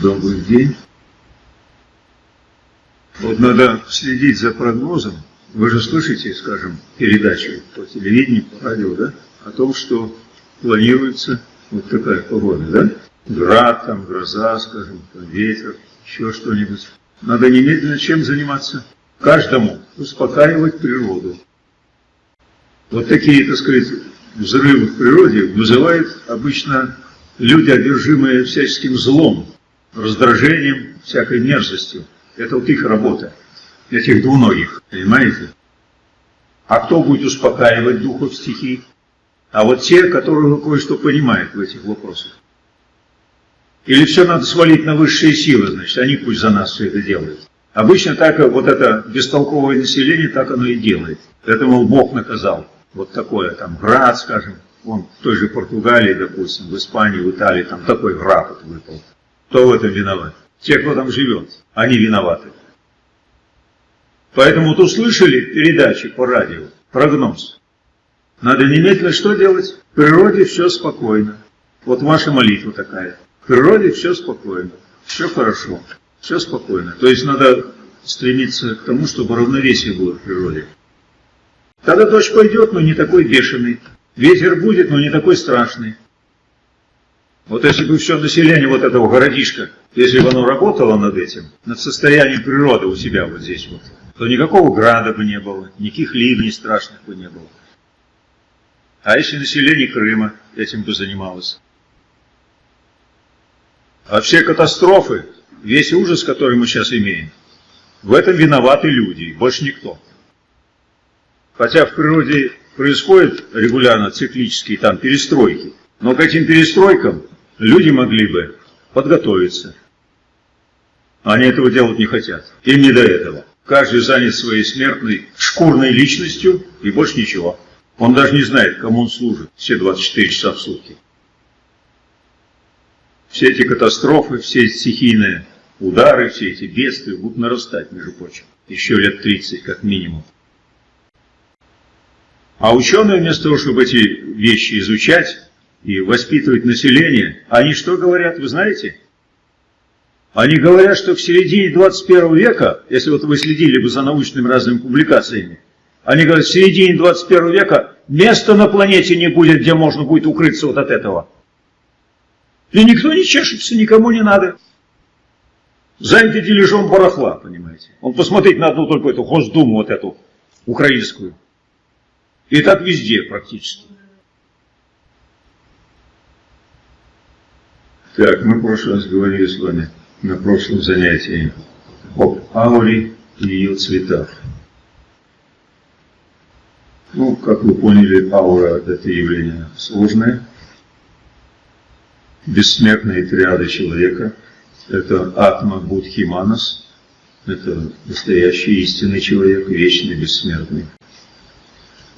Добрый день. Вот надо следить за прогнозом. Вы же слышите, скажем, передачи по телевидению, по радио, да? О том, что планируется вот такая погода, да? Град, там, гроза, скажем, там, ветер, еще что-нибудь. Надо немедленно чем заниматься? Каждому успокаивать природу. Вот такие, так сказать, взрывы в природе вызывают обычно люди, одержимые всяческим злом, раздражением, всякой мерзостью. Это вот их работа, этих двуногих, понимаете? А кто будет успокаивать духов стихий? А вот те, которые кое-что понимают в этих вопросах. Или все надо свалить на высшие силы, значит, они пусть за нас все это делают. Обычно так вот это бестолковое население так оно и делает. Это, мол, Бог наказал. Вот такое, там, град, скажем, он в той же Португалии, допустим, в Испании, в Италии, там такой град вот выпал. Кто в этом виноват? Те, кто там живет, они виноваты. Поэтому вот услышали передачи по радио, прогноз. Надо немедленно что делать? В природе все спокойно. Вот ваша молитва такая. В природе все спокойно, все хорошо, все спокойно. То есть надо стремиться к тому, чтобы равновесие было в природе. Тогда дождь пойдет, но не такой бешеный. Ветер будет, но не такой страшный. Вот если бы все население вот этого городишка, если бы оно работало над этим, над состоянием природы у себя вот здесь вот, то никакого града бы не было, никаких ливней страшных бы не было. А если население Крыма этим бы занималось? А все катастрофы, весь ужас, который мы сейчас имеем, в этом виноваты люди, больше никто. Хотя в природе происходят регулярно циклические там перестройки, но к этим перестройкам люди могли бы подготовиться. Они этого делать не хотят. Им не до этого. Каждый занят своей смертной, шкурной личностью и больше ничего. Он даже не знает, кому он служит все 24 часа в сутки. Все эти катастрофы, все эти стихийные удары, все эти бедствия будут нарастать, между прочим. Еще лет 30 как минимум. А ученые вместо того, чтобы эти вещи изучать, и воспитывать население, они что говорят, вы знаете? Они говорят, что в середине 21 века, если вот вы следили бы за научными разными публикациями, они говорят, в середине 21 века места на планете не будет, где можно будет укрыться вот от этого. И никто не чешется, никому не надо. Заняты дележом барахла, понимаете. Он посмотреть на одну только эту Госдуму, вот эту, украинскую. И так везде практически. Так, мы в прошлый раз говорили с вами на прошлом занятии об ауре и ее цветах. Ну, как вы поняли, аура – это явление сложное. Бессмертные триады человека – это атма будхи манас, это настоящий истинный человек, вечный, бессмертный.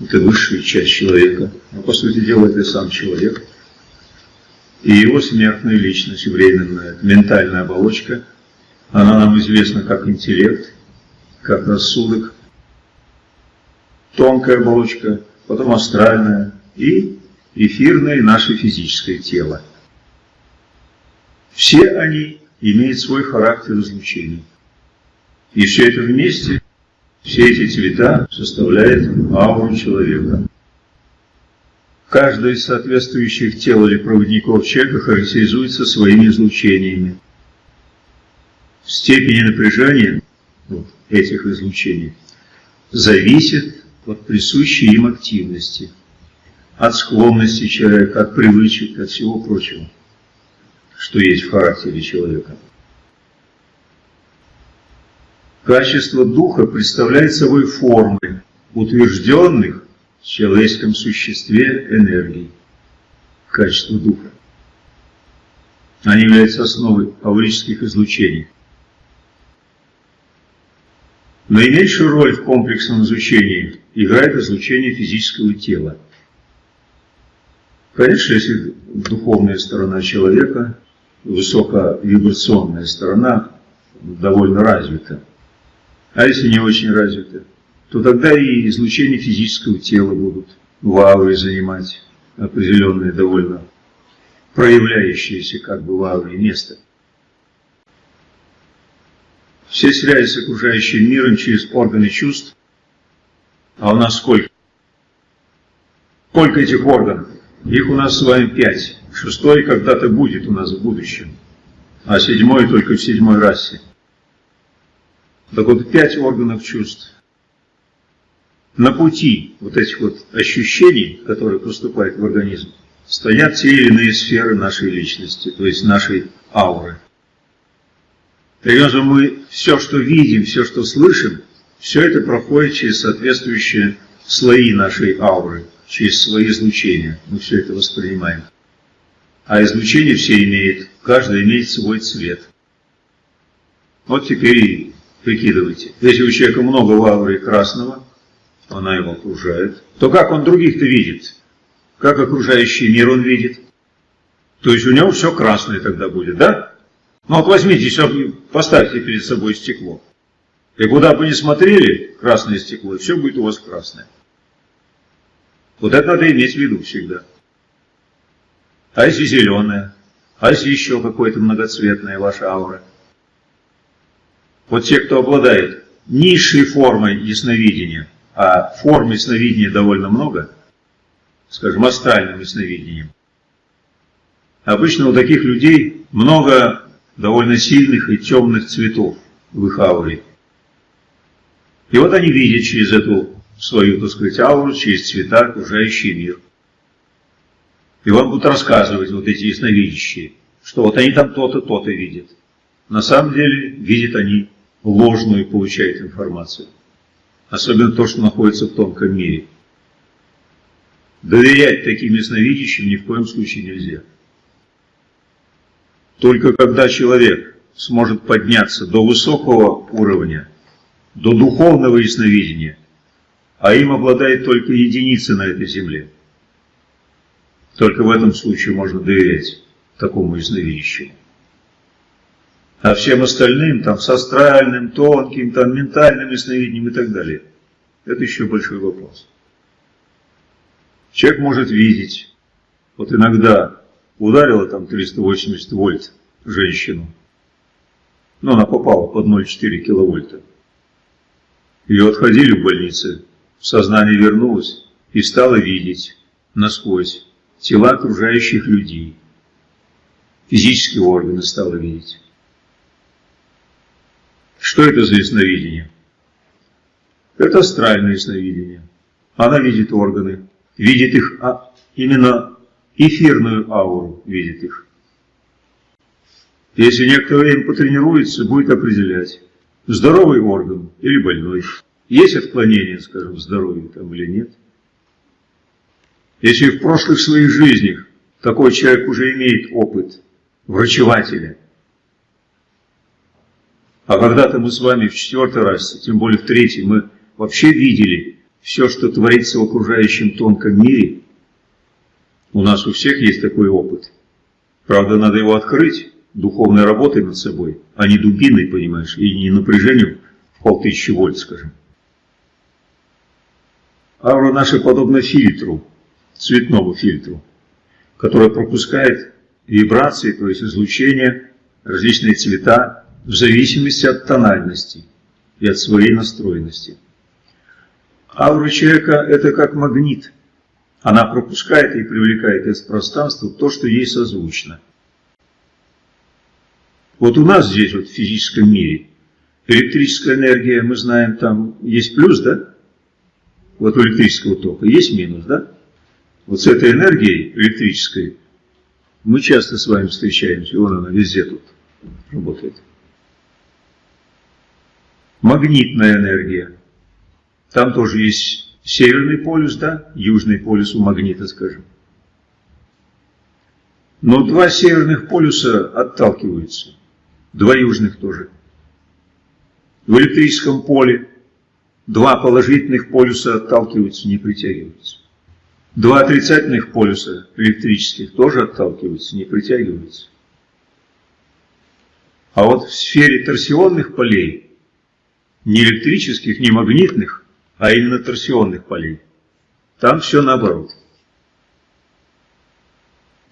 Это высшая часть человека. Но, по сути дела, это сам человек – и его смертная личность, временная, ментальная оболочка, она нам известна как интеллект, как рассудок, тонкая оболочка, потом астральная и эфирное наше физическое тело. Все они имеют свой характер излучения. И все это вместе, все эти цвета составляют ауру человека. Каждый из соответствующих тел или проводников человека характеризуется своими излучениями. Степень напряжения вот, этих излучений зависит от присущей им активности, от склонности человека, от привычек, от всего прочего, что есть в характере человека. Качество духа представляет собой формы, утвержденных в человеческом существе энергии, качество духа. Они являются основой аурических излучений. Наименьшую роль в комплексном изучении играет излучение физического тела. Конечно, если духовная сторона человека, высоковибрационная сторона довольно развита, а если не очень развита, то тогда и излучение физического тела будут в ауре занимать определенное довольно проявляющееся как бы в ауре место. все связи с окружающим миром через органы чувств. А у нас сколько? Сколько этих органов? Их у нас с вами пять. Шестой когда-то будет у нас в будущем, а седьмой только в седьмой расе. Так вот, пять органов чувств. На пути вот этих вот ощущений, которые поступают в организм, стоят те или иные сферы нашей личности, то есть нашей ауры. Таким образом, мы все, что видим, все, что слышим, все это проходит через соответствующие слои нашей ауры, через свои излучения. Мы все это воспринимаем. А излучение все имеет, каждый имеет свой цвет. Вот теперь и прикидывайте. Если у человека много в ауре красного, она его окружает, то как он других-то видит? Как окружающий мир он видит? То есть у него все красное тогда будет, да? Ну вот возьмите, поставьте перед собой стекло. И куда бы ни смотрели, красное стекло, все будет у вас красное. Вот это надо иметь в виду всегда. А если зеленое? А если еще какое-то многоцветное ваша аура? Вот те, кто обладает низшей формой ясновидения, а форм ясновидения довольно много, скажем, астральным ясновидением, обычно у таких людей много довольно сильных и темных цветов в их ауре. И вот они видят через эту свою, так сказать, ауру, через цвета окружающий мир. И вам будут рассказывать вот эти ясновидящие, что вот они там то-то, то-то видят. На самом деле видят они ложную получают информацию. Особенно то, что находится в тонком мире. Доверять таким ясновидящим ни в коем случае нельзя. Только когда человек сможет подняться до высокого уровня, до духовного ясновидения, а им обладает только единицы на этой земле, только в этом случае можно доверять такому ясновидящему. А всем остальным, там, с астральным, тонким, там, ментальным ясновидением и так далее, это еще большой вопрос. Человек может видеть, вот иногда ударило там 380 вольт женщину, но она попала под 0,4 киловольта. Ее отходили в больнице, в сознание вернулась и стала видеть насквозь тела окружающих людей. Физические органы стала видеть. Что это за ясновидение? Это астральное ясновидение. Она видит органы, видит их, а именно эфирную ауру видит их. Если некоторое время потренируется, будет определять, здоровый орган или больной. Есть отклонение, скажем, в здоровье там или нет. Если в прошлых своих жизнях такой человек уже имеет опыт врачевателя, а когда-то мы с вами в четвертый раз, тем более в третий, мы вообще видели все, что творится в окружающем тонком мире, у нас у всех есть такой опыт. Правда, надо его открыть духовной работой над собой, а не дубиной, понимаешь, и не напряжением в полтысячи вольт, скажем. Аура наша подобна фильтру, цветному фильтру, который пропускает вибрации, то есть излучение, различные цвета, в зависимости от тональности и от своей настроенности. Аура человека – это как магнит. Она пропускает и привлекает из пространства то, что ей созвучно. Вот у нас здесь, вот в физическом мире, электрическая энергия, мы знаем, там есть плюс, да? Вот у электрического тока есть минус, да? Вот с этой энергией электрической мы часто с вами встречаемся, и вон она везде тут работает. Магнитная энергия. Там тоже есть северный полюс, да, южный полюс у магнита, скажем. Но два северных полюса отталкиваются, два южных тоже. В электрическом поле два положительных полюса отталкиваются, не притягиваются. Два отрицательных полюса электрических тоже отталкиваются, не притягиваются. А вот в сфере торсионных полей, не электрических, не магнитных, а именно торсионных полей. Там все наоборот.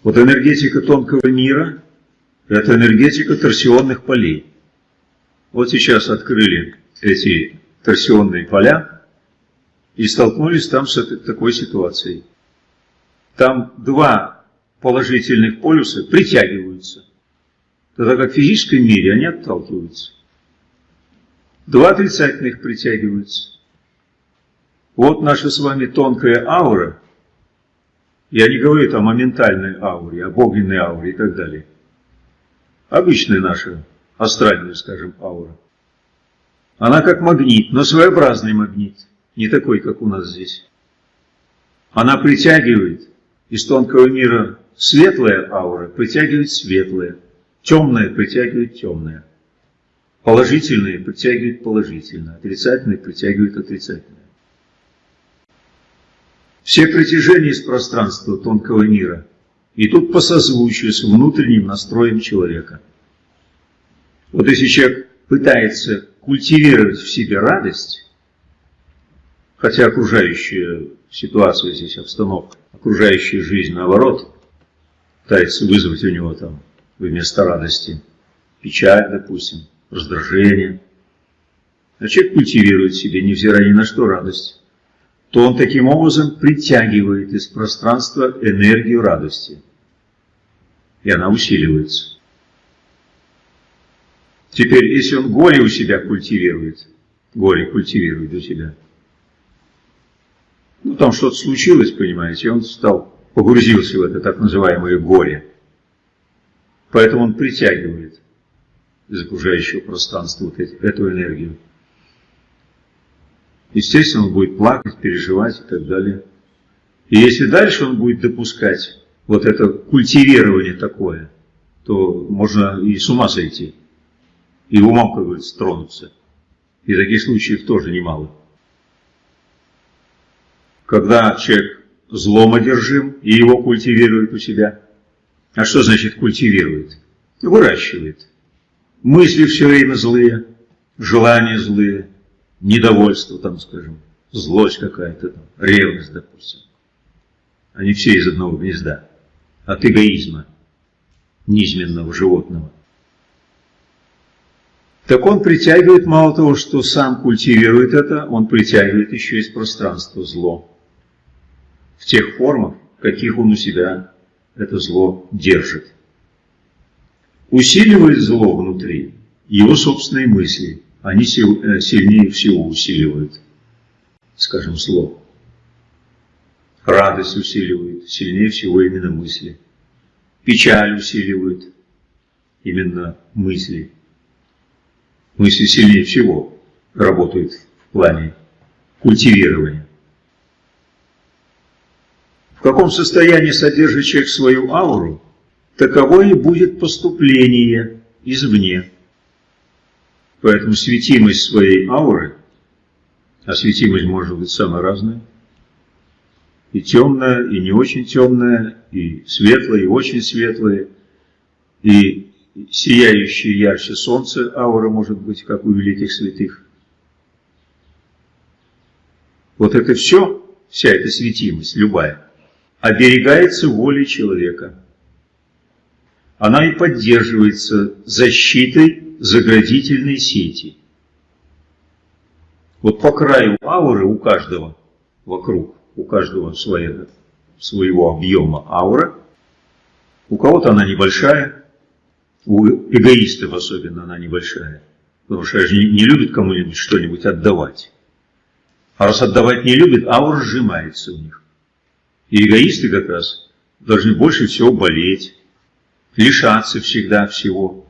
Вот энергетика тонкого мира – это энергетика торсионных полей. Вот сейчас открыли эти торсионные поля и столкнулись там с этой, такой ситуацией. Там два положительных полюса притягиваются, тогда как в физическом мире они отталкиваются. Два отрицательных притягиваются. Вот наша с вами тонкая аура. Я не говорю там о ментальной ауре, об огненной ауре и так далее. Обычная наша астральная, скажем, аура. Она как магнит, но своеобразный магнит, не такой, как у нас здесь. Она притягивает из тонкого мира светлая аура, притягивает светлое, темное притягивает темное. Положительные притягивают положительное, отрицательные притягивают отрицательное. Все притяжения из пространства тонкого мира идут по созвучию с внутренним настроем человека. Вот если человек пытается культивировать в себе радость, хотя окружающая ситуация здесь, обстановка, окружающая жизнь, наоборот, пытается вызвать у него там вместо радости печаль, допустим, раздражение. А человек культивирует себе, невзирая ни на что, радость, то он таким образом притягивает из пространства энергию радости. И она усиливается. Теперь, если он горе у себя культивирует, горе культивирует у себя, ну там что-то случилось, понимаете, он стал, погрузился в это так называемое горе. Поэтому он притягивает из окружающего пространства вот эти, эту энергию. Естественно, он будет плакать, переживать и так далее. И если дальше он будет допускать вот это культивирование такое, то можно и с ума сойти и умом, как говорится, тронуться. И таких случаев тоже немало. Когда человек злом одержим и его культивирует у себя. А что значит культивирует? Выращивает. Мысли все время злые, желания злые, недовольство там, скажем, злость какая-то, там, ревность, допустим. Они все из одного гнезда. От эгоизма, низменного животного так он притягивает мало того, что сам культивирует это, он притягивает еще из пространства зло. В тех формах, каких он у себя это зло держит. Усиливает зло внутри его собственные мысли. Они э, сильнее всего усиливают, скажем, зло. Радость усиливает, сильнее всего именно мысли. Печаль усиливает именно мысли мысли сильнее всего работают в плане культивирования. В каком состоянии содержит человек свою ауру, таково и будет поступление извне. Поэтому светимость своей ауры, а светимость может быть самая разная, и темная, и не очень темная, и светлая, и очень светлая, и сияющее ярче солнце, аура может быть, как у великих святых. Вот это все, вся эта светимость, любая, оберегается волей человека. Она и поддерживается защитой заградительной сети. Вот по краю ауры у каждого, вокруг, у каждого своего, своего объема аура, у кого-то она небольшая, у эгоистов особенно она небольшая. Потому что они не любят кому-нибудь что-нибудь отдавать. А раз отдавать не любят, аура сжимается у них. И эгоисты как раз должны больше всего болеть, лишаться всегда всего.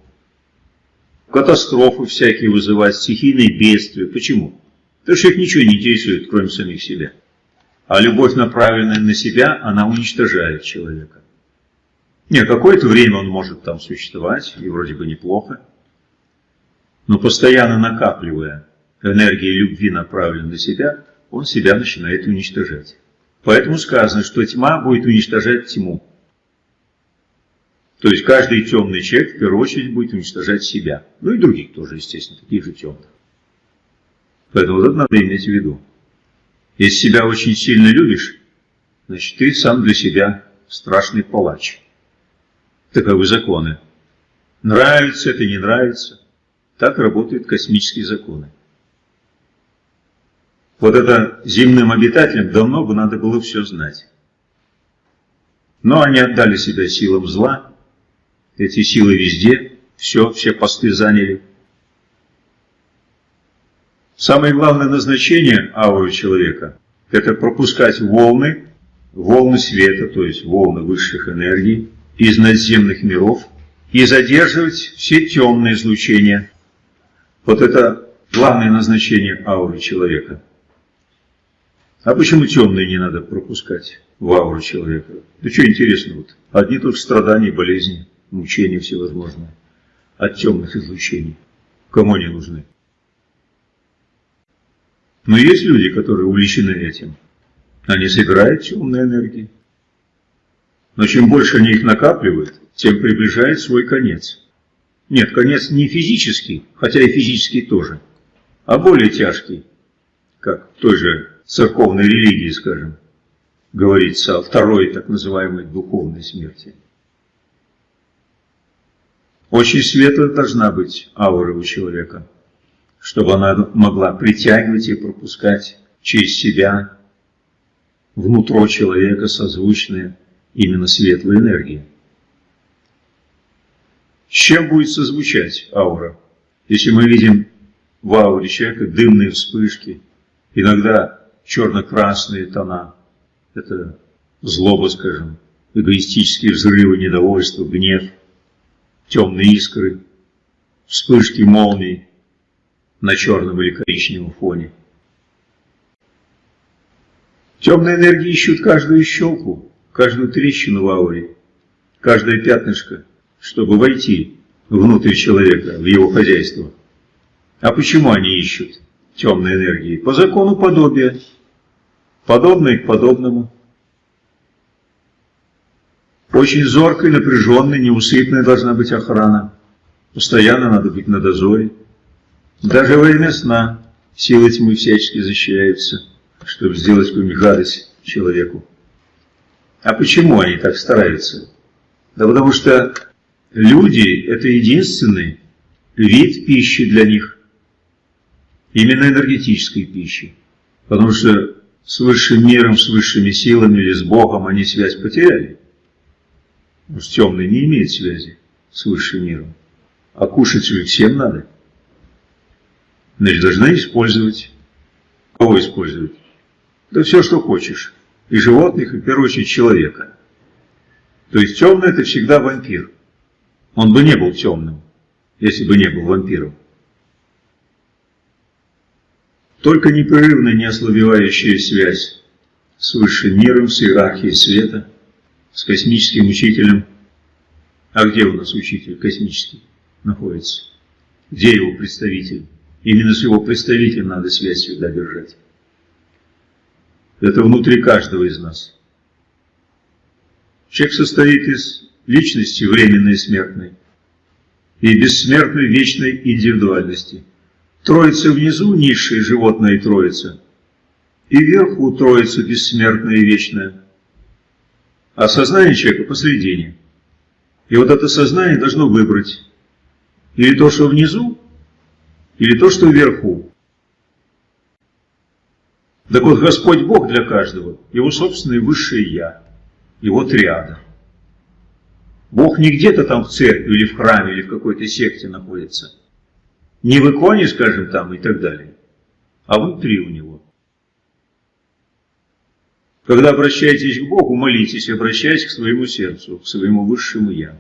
Катастрофы всякие вызывать, стихийные бедствия. Почему? Потому что их ничего не интересует, кроме самих себя. А любовь, направленная на себя, она уничтожает человека. Нет, какое-то время он может там существовать, и вроде бы неплохо. Но постоянно накапливая энергии любви, направленной на себя, он себя начинает уничтожать. Поэтому сказано, что тьма будет уничтожать тьму. То есть каждый темный человек в первую очередь будет уничтожать себя. Ну и других тоже, естественно, таких же темных. Поэтому вот это надо иметь в виду. Если себя очень сильно любишь, значит ты сам для себя страшный палач. Таковы законы. Нравится это, не нравится. Так работают космические законы. Вот это земным обитателям давно бы надо было все знать. Но они отдали себя силам зла, эти силы везде, все, все посты заняли. Самое главное назначение ауры человека – это пропускать волны, волны света, то есть волны высших энергий из надземных миров и задерживать все темные излучения. Вот это главное назначение ауры человека. А почему темные не надо пропускать в ауру человека? Да что интересно, вот одни только страдания, болезни, мучения всевозможные от темных излучений. Кому они нужны? Но есть люди, которые увлечены этим. Они собирают темные энергии. Но чем больше они их накапливают, тем приближает свой конец. Нет, конец не физический, хотя и физический тоже, а более тяжкий, как в той же церковной религии, скажем, говорится о второй так называемой духовной смерти. Очень светлая должна быть аура у человека чтобы она могла притягивать и пропускать через себя внутрь человека созвучные именно светлые энергии. С чем будет созвучать аура? Если мы видим в ауре человека дымные вспышки, иногда черно-красные тона, это злоба, скажем, эгоистические взрывы, недовольство, гнев, темные искры, вспышки молний, на черном или коричневом фоне. Темные энергии ищут каждую щелку, каждую трещину в ауре, каждое пятнышко, чтобы войти внутрь человека, в его хозяйство. А почему они ищут темные энергии? По закону подобия, подобное к подобному. Очень зоркой, напряженной, неусыпной должна быть охрана. Постоянно надо быть на дозоре. Даже во время сна силы тьмы всячески защищаются, чтобы сделать какую-нибудь гадость человеку. А почему они так стараются? Да потому что люди – это единственный вид пищи для них, именно энергетической пищи. Потому что с высшим миром, с высшими силами или с Богом они связь потеряли. Что темный не имеет связи с высшим миром. А кушать же всем надо. Значит, должна использовать. Кого использовать? Да все, что хочешь. И животных, и в первую очередь человека. То есть темный это всегда вампир. Он бы не был темным, если бы не был вампиром. Только непрерывная, неослабевающая связь с высшим миром, с иерархией света, с космическим учителем. А где у нас учитель космический находится? Где его представитель? Именно с его представителем надо связь всегда держать. Это внутри каждого из нас. Человек состоит из личности временной и смертной и бессмертной вечной индивидуальности. Троица внизу, низшая животная троица, и вверху троица бессмертная и вечная. А сознание человека посредине. И вот это сознание должно выбрать или то, что внизу, или то, что вверху. Так вот, Господь Бог для каждого, его собственное высшее Я, его триада. Бог не где-то там в церкви или в храме или в какой-то секте находится. Не в иконе, скажем, там и так далее, а внутри у него. Когда обращаетесь к Богу, молитесь, обращаясь к своему сердцу, к своему высшему Я.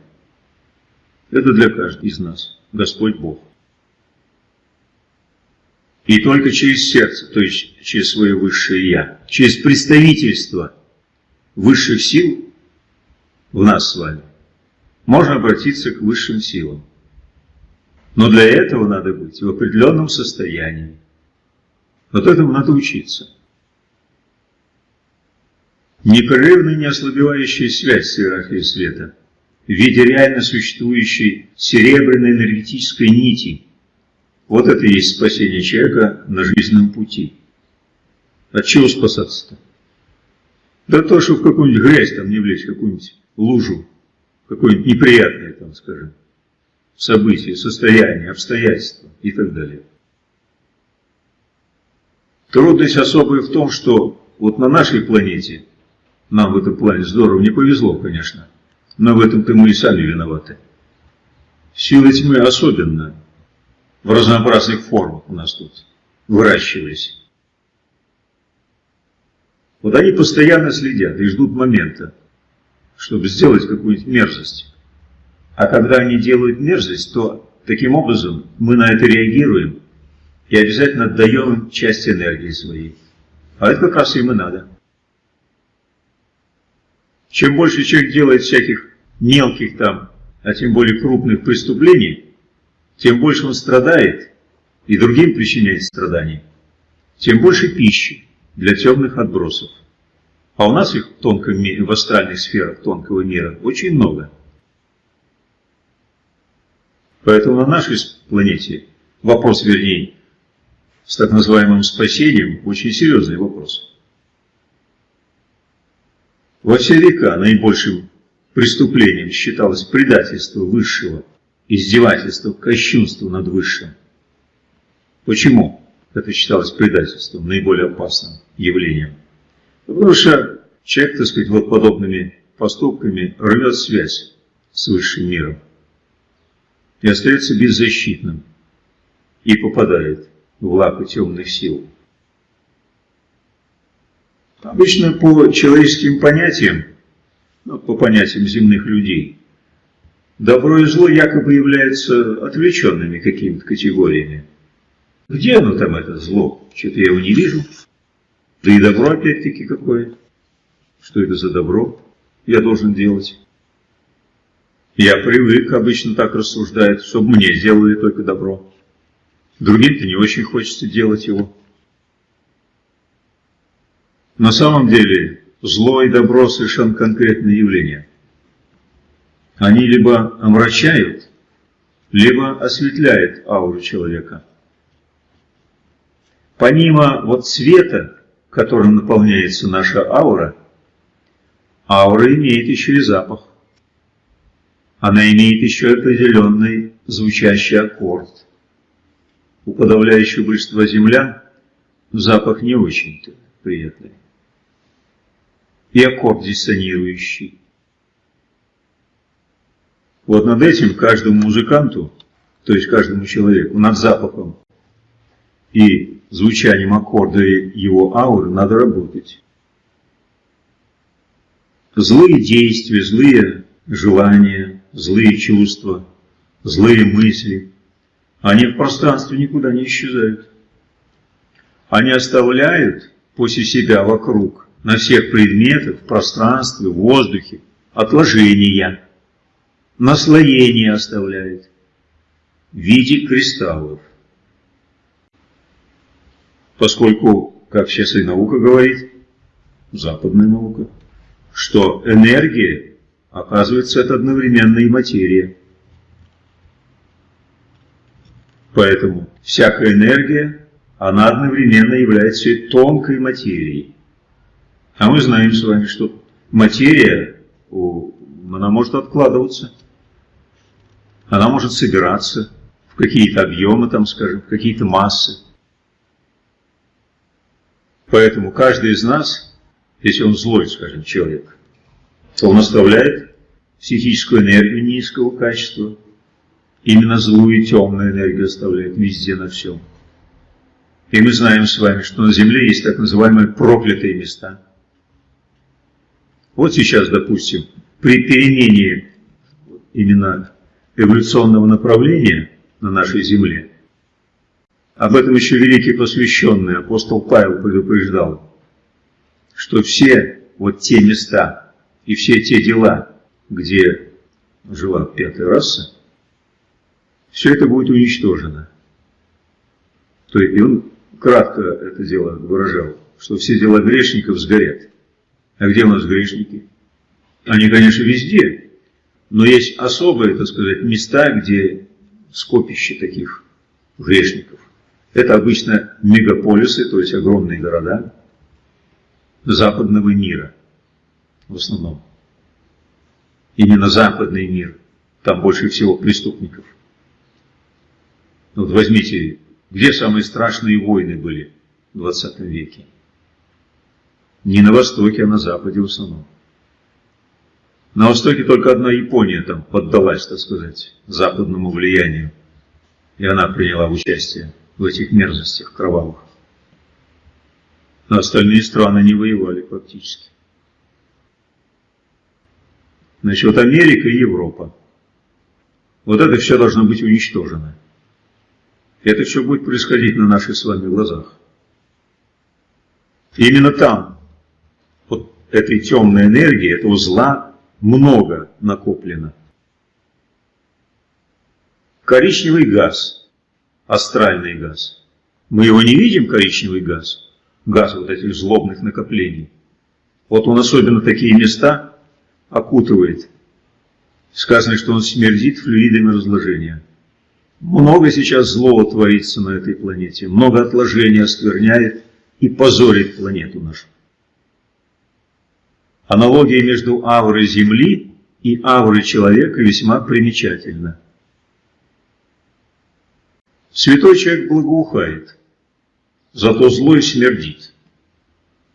Это для каждого из нас, Господь Бог. И только через сердце, то есть через свое высшее Я, через представительство высших сил в нас с вами, можно обратиться к высшим силам. Но для этого надо быть в определенном состоянии. Вот этому надо учиться. Непрерывная неослабевающая связь с иерархией света в виде реально существующей серебряной энергетической нити – вот это и есть спасение человека на жизненном пути. От чего спасаться-то? Да то, что в какую-нибудь грязь там не влезть, какую-нибудь лужу, какую-нибудь неприятное там, скажем. события, состояния, обстоятельства и так далее. Трудность особая в том, что вот на нашей планете нам в этом плане здорово не повезло, конечно, но в этом-то мы и сами виноваты. Силы тьмы особенно в разнообразных формах у нас тут выращивались. Вот они постоянно следят и ждут момента, чтобы сделать какую-нибудь мерзость. А когда они делают мерзость, то таким образом мы на это реагируем и обязательно отдаем им часть энергии своей. А это как раз им и надо. Чем больше человек делает всяких мелких там, а тем более крупных преступлений, тем больше он страдает и другим причиняет страдания, тем больше пищи для темных отбросов. А у нас их в, тонком мире, в астральных сферах тонкого мира очень много. Поэтому на нашей планете вопрос, вернее, с так называемым спасением, очень серьезный вопрос. Во все века наибольшим преступлением считалось предательство высшего, издевательство, кощунство над высшим. Почему это считалось предательством, наиболее опасным явлением? Потому что человек, так сказать, вот подобными поступками рвет связь с высшим миром и остается беззащитным и попадает в лапы темных сил. Обычно по человеческим понятиям, ну, по понятиям земных людей, добро и зло якобы являются отвлеченными какими-то категориями. Где оно там, это зло? Что-то я его не вижу. Да и добро опять-таки какое. Что это за добро я должен делать? Я привык, обычно так рассуждает, чтобы мне сделали только добро. Другим-то не очень хочется делать его. На самом деле зло и добро совершенно конкретные явления. Они либо омрачают, либо осветляют ауру человека. Помимо вот цвета, которым наполняется наша аура, аура имеет еще и запах. Она имеет еще определенный звучащий аккорд. У подавляющего большинства землян запах не очень-то приятный и аккорд диссонирующий. Вот над этим каждому музыканту, то есть каждому человеку, над запахом и звучанием аккорда его ауры надо работать. Злые действия, злые желания, злые чувства, злые мысли, они в пространстве никуда не исчезают. Они оставляют после себя вокруг на всех предметах, в пространстве, в воздухе, отложения, наслоение оставляет в виде кристаллов. Поскольку, как сейчас и наука говорит, западная наука, что энергия, оказывается, это одновременно и материя. Поэтому всякая энергия, она одновременно является тонкой материей. А мы знаем с вами, что материя, она может откладываться, она может собираться в какие-то объемы, там, скажем, в какие-то массы. Поэтому каждый из нас, если он злой, скажем, человек, то он оставляет психическую энергию низкого качества, именно злую и темную энергию оставляет везде на всем. И мы знаем с вами, что на Земле есть так называемые проклятые места – вот сейчас, допустим, при перемене именно эволюционного направления на нашей Земле, об этом еще великий посвященный апостол Павел предупреждал, что все вот те места и все те дела, где жила пятая раса, все это будет уничтожено. То есть, и он кратко это дело выражал, что все дела грешников сгорят. А где у нас грешники? Они, конечно, везде, но есть особые, так сказать, места, где скопище таких грешников. Это обычно мегаполисы, то есть огромные города западного мира в основном. Именно западный мир, там больше всего преступников – Вот возьмите, где самые страшные войны были в 20 веке? Не на Востоке, а на Западе в основном. На Востоке только одна Япония там поддалась, так сказать, западному влиянию. И она приняла участие в этих мерзостях кровавых. А остальные страны не воевали фактически. Значит, вот Америка и Европа. Вот это все должно быть уничтожено. Это все будет происходить на наших с вами глазах. Именно там, этой темной энергии, этого зла много накоплено. Коричневый газ, астральный газ. Мы его не видим, коричневый газ, газ вот этих злобных накоплений. Вот он особенно такие места окутывает. Сказано, что он смердит флюидами разложения. Много сейчас злого творится на этой планете, много отложений оскверняет и позорит планету нашу. Аналогия между аурой Земли и аурой человека весьма примечательна. Святой человек благоухает, зато злой смердит.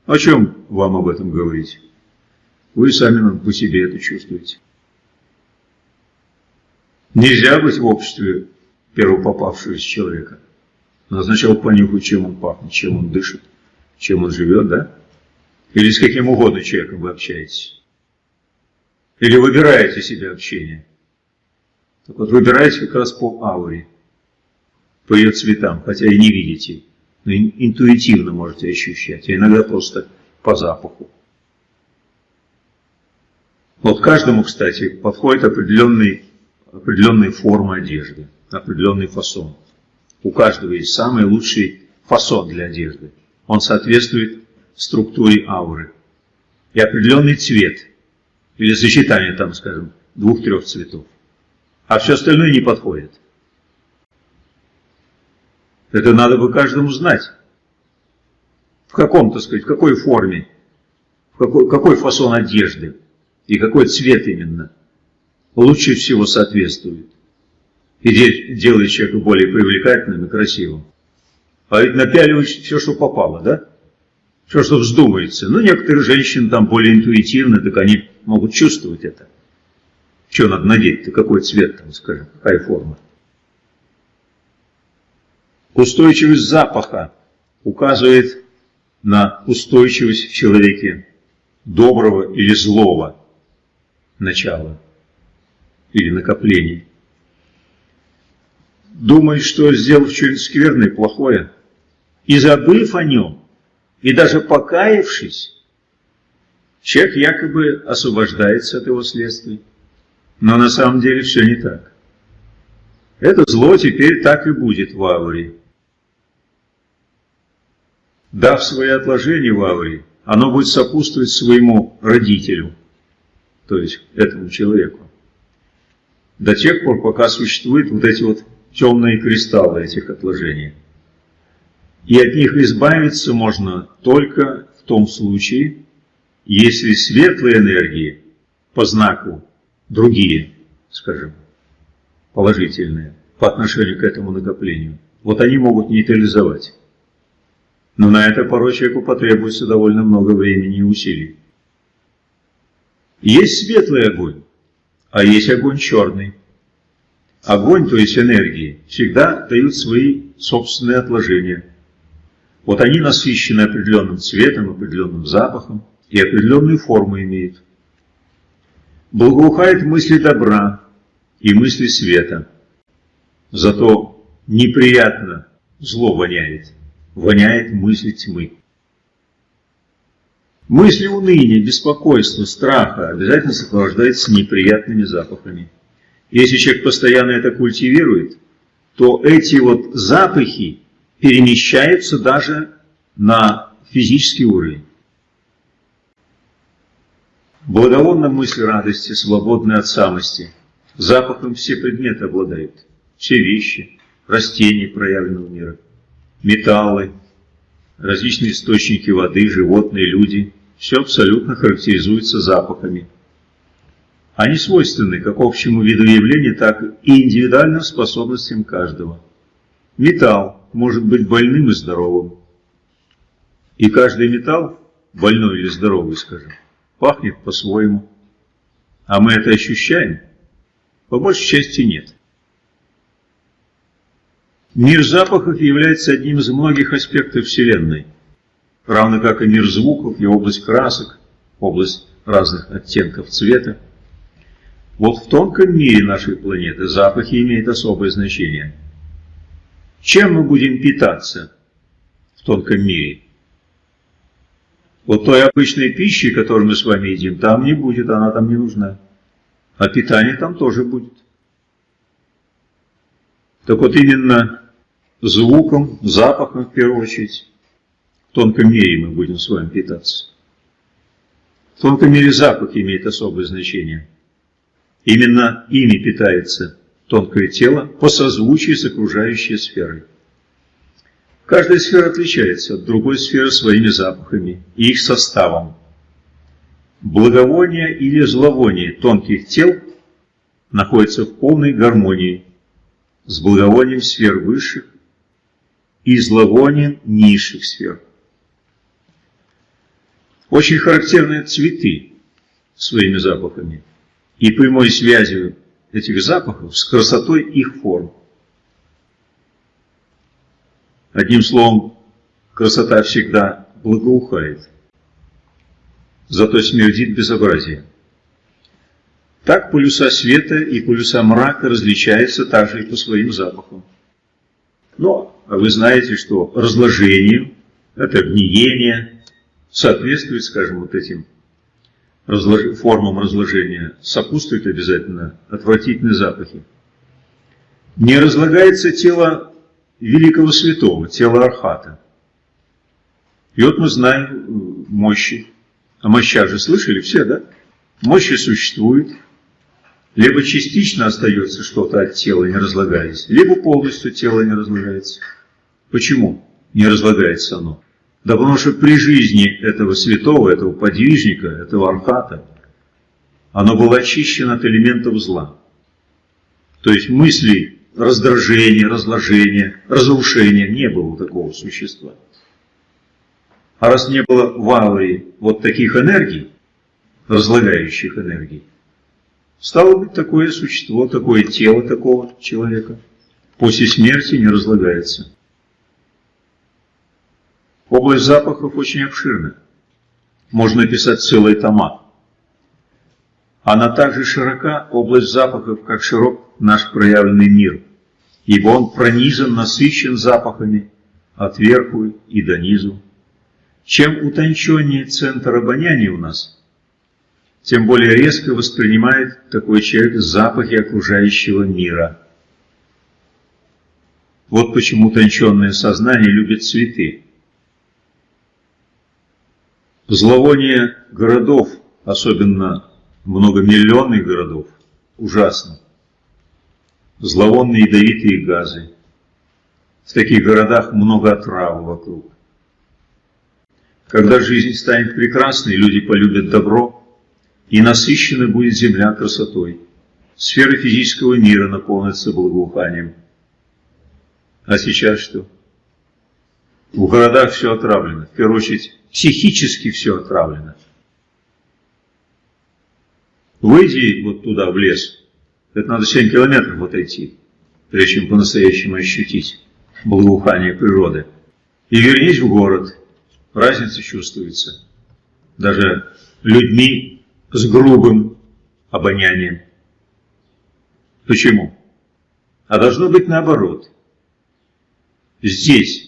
О чем вам об этом говорить? Вы сами по себе это чувствуете. Нельзя быть в обществе первопопавшегося человека. Надо сначала понюхать, чем он пахнет, чем он дышит, чем он живет, да? Или с каким угодно человеком вы общаетесь. Или выбираете себе общение. Так вот, выбираете как раз по ауре, по ее цветам, хотя и не видите, но интуитивно можете ощущать, а иногда просто по запаху. Вот каждому, кстати, подходит определенный, определенная форма одежды, определенный фасон. У каждого есть самый лучший фасон для одежды. Он соответствует структуре ауры. И определенный цвет, или сочетание там, скажем, двух-трех цветов. А все остальное не подходит. Это надо бы каждому знать. В каком, так сказать, в какой форме, в какой, какой фасон одежды и какой цвет именно лучше всего соответствует. И делает человека более привлекательным и красивым. А ведь напяливать все, что попало, да? Все, что вздумается. Ну, некоторые женщины там более интуитивны, так они могут чувствовать это. Что надо надеть-то, какой цвет там, скажем, какая форма. Устойчивость запаха указывает на устойчивость в человеке доброго или злого начала или накоплений. Думает, что сделав что-нибудь скверное, плохое, и забыв о нем, и даже покаявшись, человек якобы освобождается от его следствий. Но на самом деле все не так. Это зло теперь так и будет в ауре. Дав свои отложения в ауре, оно будет сопутствовать своему родителю, то есть этому человеку. До тех пор, пока существуют вот эти вот темные кристаллы этих отложений. И от них избавиться можно только в том случае, если светлые энергии по знаку другие, скажем, положительные, по отношению к этому накоплению, вот они могут нейтрализовать. Но на это порой человеку потребуется довольно много времени и усилий. Есть светлый огонь, а есть огонь черный. Огонь, то есть энергии, всегда дают свои собственные отложения – вот они насыщены определенным цветом, определенным запахом и определенную форму имеют. Благоухает мысли добра и мысли света. Зато неприятно зло воняет, воняет мысли тьмы. Мысли уныния, беспокойства, страха обязательно сопровождаются неприятными запахами. Если человек постоянно это культивирует, то эти вот запахи перемещаются даже на физический уровень. Благовонна мысль радости, свободной от самости. Запахом все предметы обладают, все вещи, растения проявленного мира, металлы, различные источники воды, животные, люди. Все абсолютно характеризуется запахами. Они свойственны как общему виду явления, так и индивидуальным способностям каждого. Металл может быть больным и здоровым. И каждый металл, больной или здоровый, скажем, пахнет по-своему. А мы это ощущаем? По большей части нет. Мир запахов является одним из многих аспектов Вселенной, равно как и мир звуков и область красок, область разных оттенков цвета. Вот в тонком мире нашей планеты запахи имеют особое значение. Чем мы будем питаться в тонком мире? Вот той обычной пищи, которую мы с вами едим, там не будет, она там не нужна. А питание там тоже будет. Так вот именно звуком, запахом в первую очередь, в тонком мире мы будем с вами питаться. В тонком мире запах имеет особое значение. Именно ими питается тонкое тело по созвучию с окружающей сферой. Каждая сфера отличается от другой сферы своими запахами и их составом. Благовоние или зловоние тонких тел находится в полной гармонии с благовонием сфер высших и зловонием низших сфер. Очень характерны цветы своими запахами и прямой связью этих запахов с красотой их форм. Одним словом, красота всегда благоухает, зато смердит безобразие. Так полюса света и полюса мрака различаются также и по своим запахам. Но вы знаете, что разложение, это гниение, соответствует, скажем, вот этим разлож... формам разложения, сопутствуют обязательно отвратительные запахи. Не разлагается тело великого святого, тело Архата. И вот мы знаем э, мощи. О мощах же слышали все, да? Мощи существуют. Либо частично остается что-то от тела, не разлагаясь, либо полностью тело не разлагается. Почему не разлагается оно? Да потому что при жизни этого святого, этого подвижника, этого архата, оно было очищено от элементов зла. То есть мысли раздражения, разложения, разрушения. Не было такого существа. А раз не было в ауре вот таких энергий, разлагающих энергий, стало быть такое существо, такое тело такого человека после смерти не разлагается. Область запахов очень обширна. Можно написать целый тома. Она также широка, область запахов, как широк наш проявленный мир, ибо он пронизан, насыщен запахами от верху и до низу. Чем утонченнее центр обоняния у нас, тем более резко воспринимает такой человек запахи окружающего мира. Вот почему утонченное сознание любит цветы. Зловоние городов, особенно многомиллионных городов, ужасно. Зловонные ядовитые газы. В таких городах много отравы вокруг. Когда жизнь станет прекрасной, люди полюбят добро, и насыщена будет земля красотой. Сфера физического мира наполнится благоуханием. А сейчас что? В городах все отравлено. В первую очередь, психически все отравлено. Выйди вот туда, в лес, это надо 7 километров отойти, прежде чем по-настоящему ощутить благоухание природы. И вернись в город, разница чувствуется. Даже людьми с грубым обонянием. Почему? А должно быть наоборот. Здесь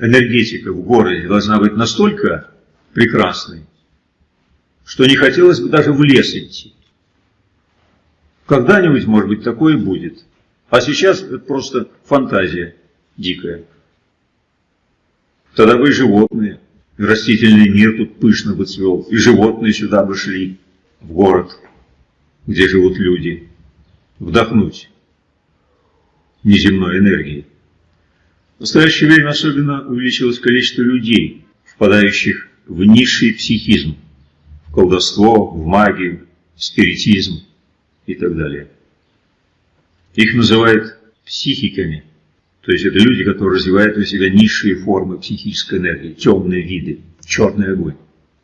энергетика в городе должна быть настолько прекрасной, что не хотелось бы даже в лес идти. Когда-нибудь, может быть, такое будет. А сейчас это просто фантазия дикая. Тогда бы и животные, и растительный мир тут пышно бы цвел, и животные сюда бы шли, в город, где живут люди, вдохнуть неземной энергии. В настоящее время особенно увеличилось количество людей, впадающих в низший психизм, в колдовство, в магию, спиритизм и так далее. Их называют психиками, То есть это люди, которые развивают у себя низшие формы психической энергии, темные виды, черный огонь,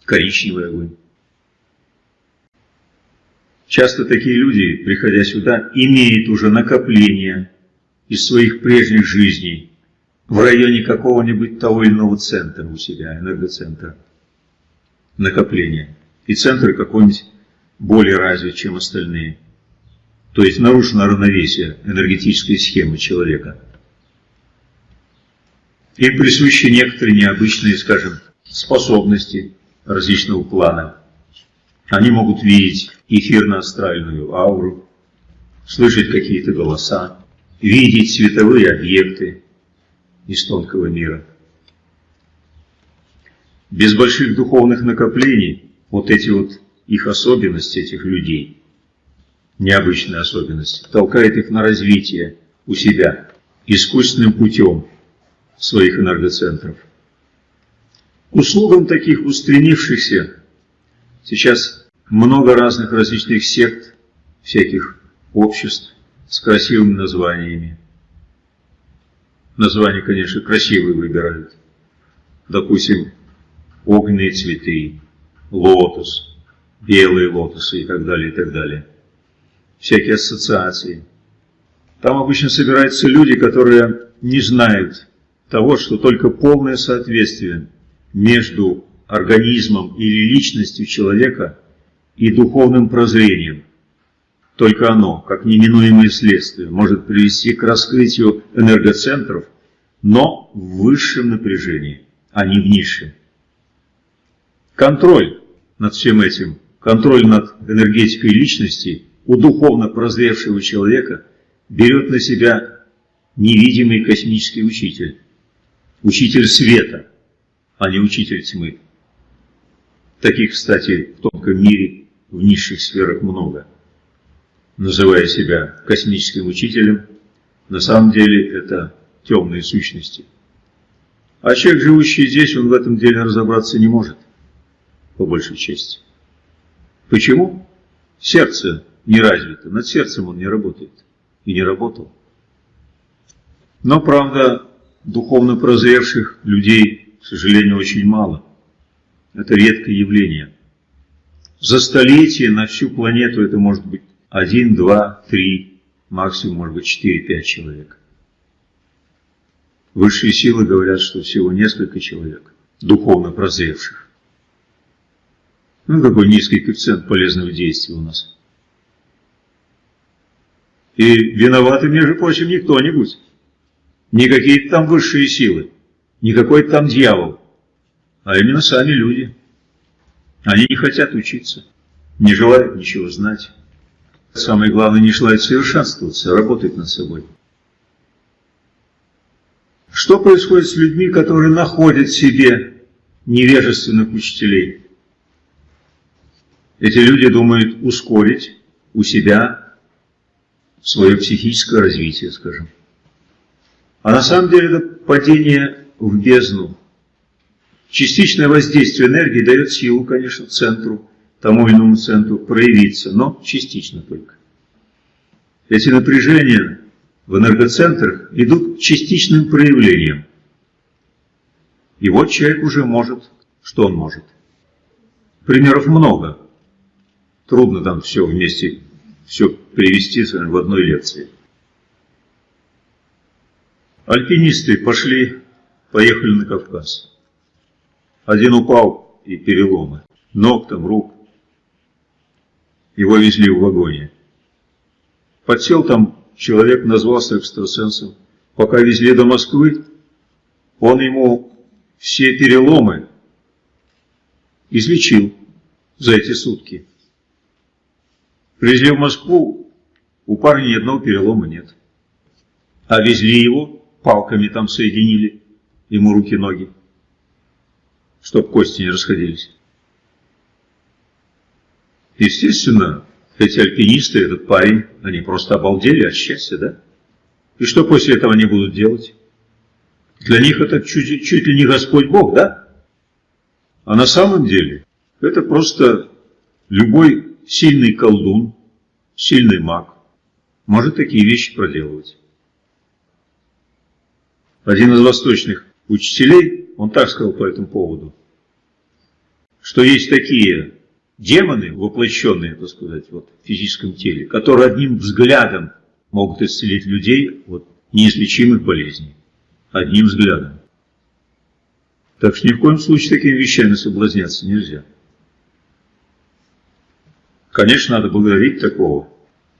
коричневый огонь. Часто такие люди, приходя сюда, имеют уже накопление из своих прежних жизней в районе какого-нибудь того или иного центра у себя, энергоцентра. Накопление. И центры какой-нибудь более развит, чем остальные. То есть нарушено равновесие энергетической схемы человека. Им присущи некоторые необычные, скажем, способности различного плана. Они могут видеть эфирно-астральную ауру, слышать какие-то голоса, видеть световые объекты из тонкого мира. Без больших духовных накоплений вот эти вот их особенности, этих людей, необычные особенности, толкает их на развитие у себя искусственным путем своих энергоцентров. услугам таких устремившихся сейчас много разных различных сект, всяких обществ с красивыми названиями. Названия, конечно, красивые выбирают. Допустим, огненные цветы, лотос, белые лотосы и так далее, и так далее. Всякие ассоциации. Там обычно собираются люди, которые не знают того, что только полное соответствие между организмом или личностью человека и духовным прозрением. Только оно, как неминуемое следствие, может привести к раскрытию энергоцентров, но в высшем напряжении, а не в низшем. Контроль над всем этим, контроль над энергетикой личности у духовно прозревшего человека берет на себя невидимый космический учитель, учитель света, а не учитель тьмы. Таких, кстати, в тонком мире, в низших сферах много. Называя себя космическим учителем, на самом деле это темные сущности. А человек, живущий здесь, он в этом деле разобраться не может, по большей части. Почему? Сердце не развито, над сердцем он не работает и не работал. Но, правда, духовно прозревших людей, к сожалению, очень мало. Это редкое явление. За столетие на всю планету это может быть один, два, три, максимум может быть четыре-пять человек. Высшие силы говорят, что всего несколько человек, духовно прозревших. Ну, какой низкий коэффициент полезного действия у нас. И виноваты, между прочим, не кто-нибудь. Не какие-то там высшие силы, не какой-то там дьявол, а именно сами люди. Они не хотят учиться, не желают ничего знать. Самое главное, не желают совершенствоваться, а работать над собой. Что происходит с людьми, которые находят себе невежественных учителей? Эти люди думают ускорить у себя свое психическое развитие, скажем. А на самом деле это падение в бездну. Частичное воздействие энергии дает силу, конечно, центру, тому иному центру проявиться, но частично только. Эти напряжения в энергоцентрах идут частичным проявлением. И вот человек уже может, что он может. Примеров много. Трудно там все вместе, все привести в одной лекции. Альпинисты пошли, поехали на Кавказ. Один упал и переломы, ног там, рук. Его везли в вагоне. Подсел там человек, назвался экстрасенсом. Пока везли до Москвы, он ему все переломы излечил за эти сутки. Привезли в Москву, у парня ни одного перелома нет. А везли его палками там соединили ему руки-ноги, чтоб кости не расходились. Естественно, эти альпинисты, этот парень, они просто обалдели от счастья, да? И что после этого они будут делать? Для них это чуть, чуть ли не Господь Бог, да? А на самом деле это просто любой сильный колдун, сильный маг может такие вещи проделывать. Один из восточных учителей, он так сказал по этому поводу, что есть такие демоны, воплощенные, так сказать, вот, в физическом теле, которые одним взглядом могут исцелить людей от неизлечимых болезней. Одним взглядом. Так что ни в коем случае такими вещами соблазняться нельзя. Конечно, надо благодарить такого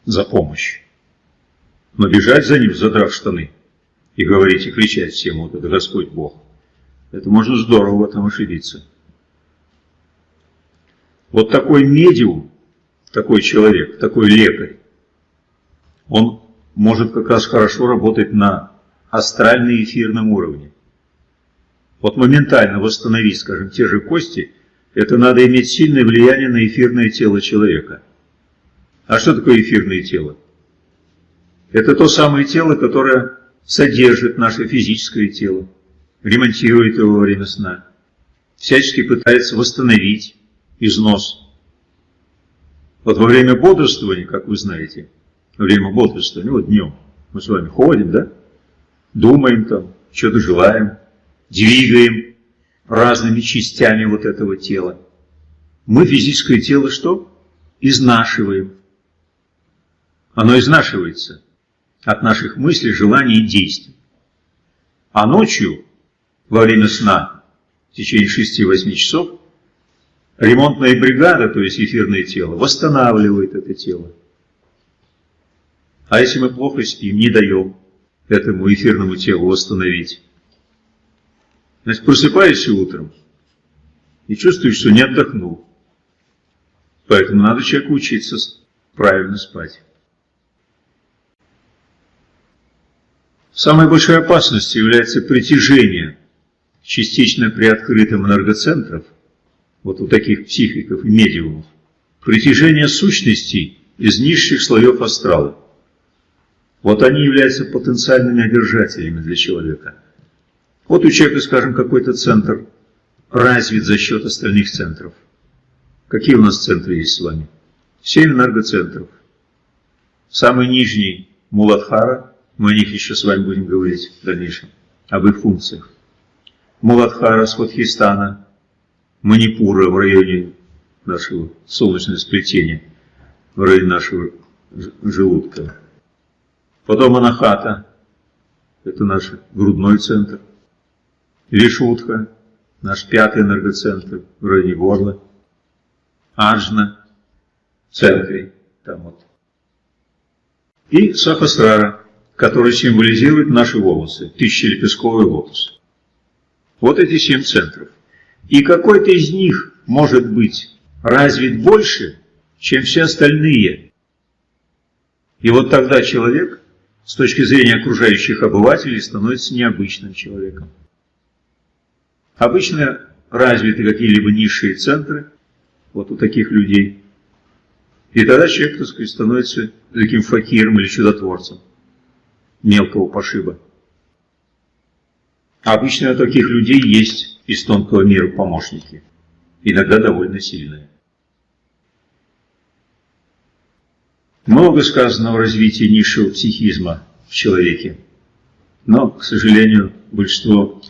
за помощь. Но бежать за ним, задрав штаны, и говорить и кричать всем, вот это Господь Бог, это можно здорово в этом ошибиться. Вот такой медиум, такой человек, такой лекарь, он может как раз хорошо работать на астрально-эфирном уровне. Вот моментально восстановить, скажем, те же кости, это надо иметь сильное влияние на эфирное тело человека. А что такое эфирное тело? Это то самое тело, которое содержит наше физическое тело, ремонтирует его во время сна, всячески пытается восстановить износ. Вот во время бодрствования, как вы знаете, во время бодрствования, вот днем, мы с вами ходим, да, думаем там, что-то желаем, двигаем разными частями вот этого тела. Мы физическое тело что? Изнашиваем. Оно изнашивается от наших мыслей, желаний и действий. А ночью, во время сна, в течение 6-8 часов, ремонтная бригада, то есть эфирное тело, восстанавливает это тело. А если мы плохо спим, не даем этому эфирному телу восстановить, значит, просыпаешься утром и чувствуешь, что не отдохнул. Поэтому надо человеку учиться правильно спать. Самой большой опасностью является притяжение частично приоткрытым энергоцентров, вот у таких психиков и медиумов, притяжение сущностей из низших слоев астрала. Вот они являются потенциальными одержателями для человека. Вот у человека, скажем, какой-то центр развит за счет остальных центров. Какие у нас центры есть с вами? Семь энергоцентров. Самый нижний – Муладхара, мы о них еще с вами будем говорить в дальнейшем, об их функциях. Муладхара, Сватхистана, Манипура в районе нашего солнечного сплетения, в районе нашего желудка. Потом Анахата, это наш грудной центр. Вишутха, наш пятый энергоцентр в районе горла. Аджна, в центре, там вот. И Сахасрара, который символизирует наши волосы, тысячелепестковый лотос. Вот эти семь центров. И какой-то из них может быть развит больше, чем все остальные. И вот тогда человек, с точки зрения окружающих обывателей, становится необычным человеком. Обычно развиты какие-либо низшие центры, вот у таких людей. И тогда человек, так сказать, становится таким факиром или чудотворцем мелкого пошиба. Обычно у таких людей есть из тонкого мира помощники, иногда довольно сильные. Много сказано о развитии низшего психизма в человеке, но, к сожалению, большинство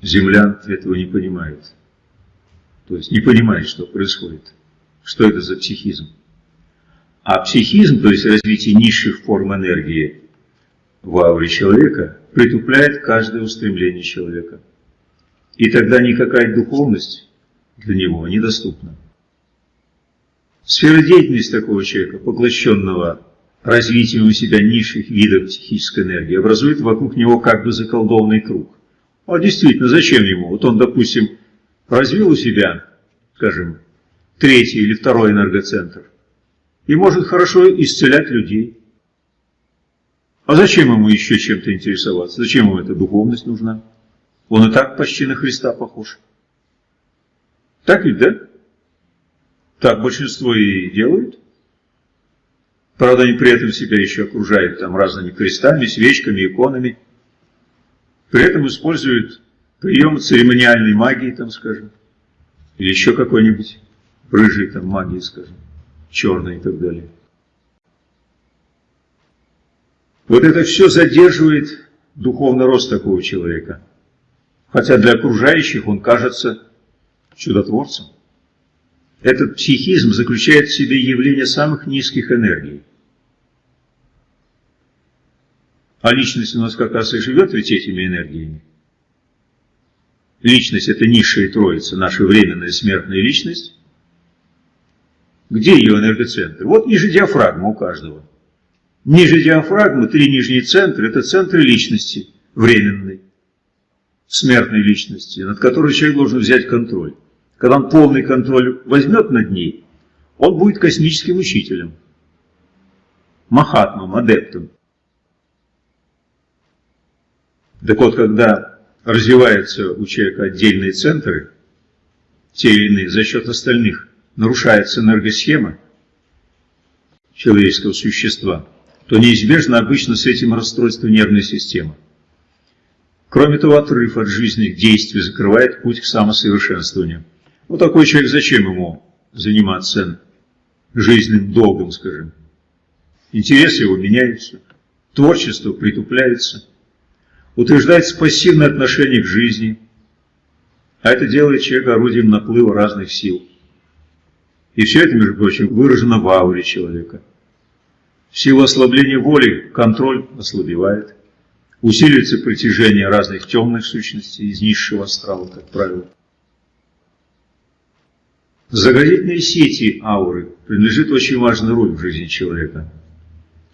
землян этого не понимают. То есть не понимают, что происходит, что это за психизм. А психизм, то есть развитие низших форм энергии, в ауре человека притупляет каждое устремление человека. И тогда никакая духовность для него недоступна. Сфера деятельности такого человека, поглощенного развитием у себя низших видов психической энергии, образует вокруг него как бы заколдованный круг. А действительно, зачем ему? Вот он, допустим, развил у себя, скажем, третий или второй энергоцентр и может хорошо исцелять людей, а зачем ему еще чем-то интересоваться? Зачем ему эта духовность нужна? Он и так почти на Христа похож. Так ведь, да? Так большинство и делают. Правда, они при этом себя еще окружают там разными крестами, свечками, иконами. При этом используют приемы церемониальной магии, там, скажем, или еще какой-нибудь рыжей там магии, скажем, черной и так далее. Вот это все задерживает духовный рост такого человека. Хотя для окружающих он кажется чудотворцем. Этот психизм заключает в себе явление самых низких энергий. А личность у нас как раз и живет ведь этими энергиями. Личность – это низшая троица, наша временная смертная личность. Где ее энергоцентр? Вот ниже диафрагмы у каждого. Ниже диафрагмы три нижние центры – это центры личности, временной, смертной личности, над которой человек должен взять контроль. Когда он полный контроль возьмет над ней, он будет космическим учителем, махатмом, адептом. Так вот, когда развиваются у человека отдельные центры, те или иные, за счет остальных нарушается энергосхема человеческого существа, то неизбежно обычно с этим расстройство нервной системы. Кроме того, отрыв от жизненных действий закрывает путь к самосовершенствованию. Вот такой человек, зачем ему заниматься жизненным долгом, скажем? Интересы его меняются, творчество притупляется, утверждается пассивное отношение к жизни, а это делает человека орудием наплыва разных сил. И все это, между прочим, выражено в ауре человека. В силу ослабления воли контроль ослабевает, усиливается притяжение разных темных сущностей из низшего астрала, как правило. Заградительные сети ауры принадлежит очень важная роль в жизни человека.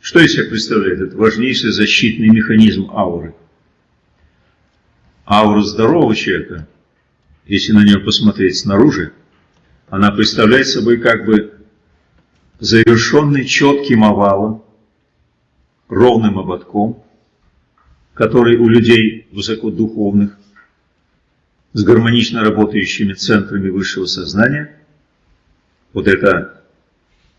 Что из себя представляет? Это важнейший защитный механизм ауры – Аура здорового человека, если на нее посмотреть снаружи, она представляет собой как бы завершенный четким овалом, ровным ободком, который у людей высокодуховных, с гармонично работающими центрами высшего сознания, вот эта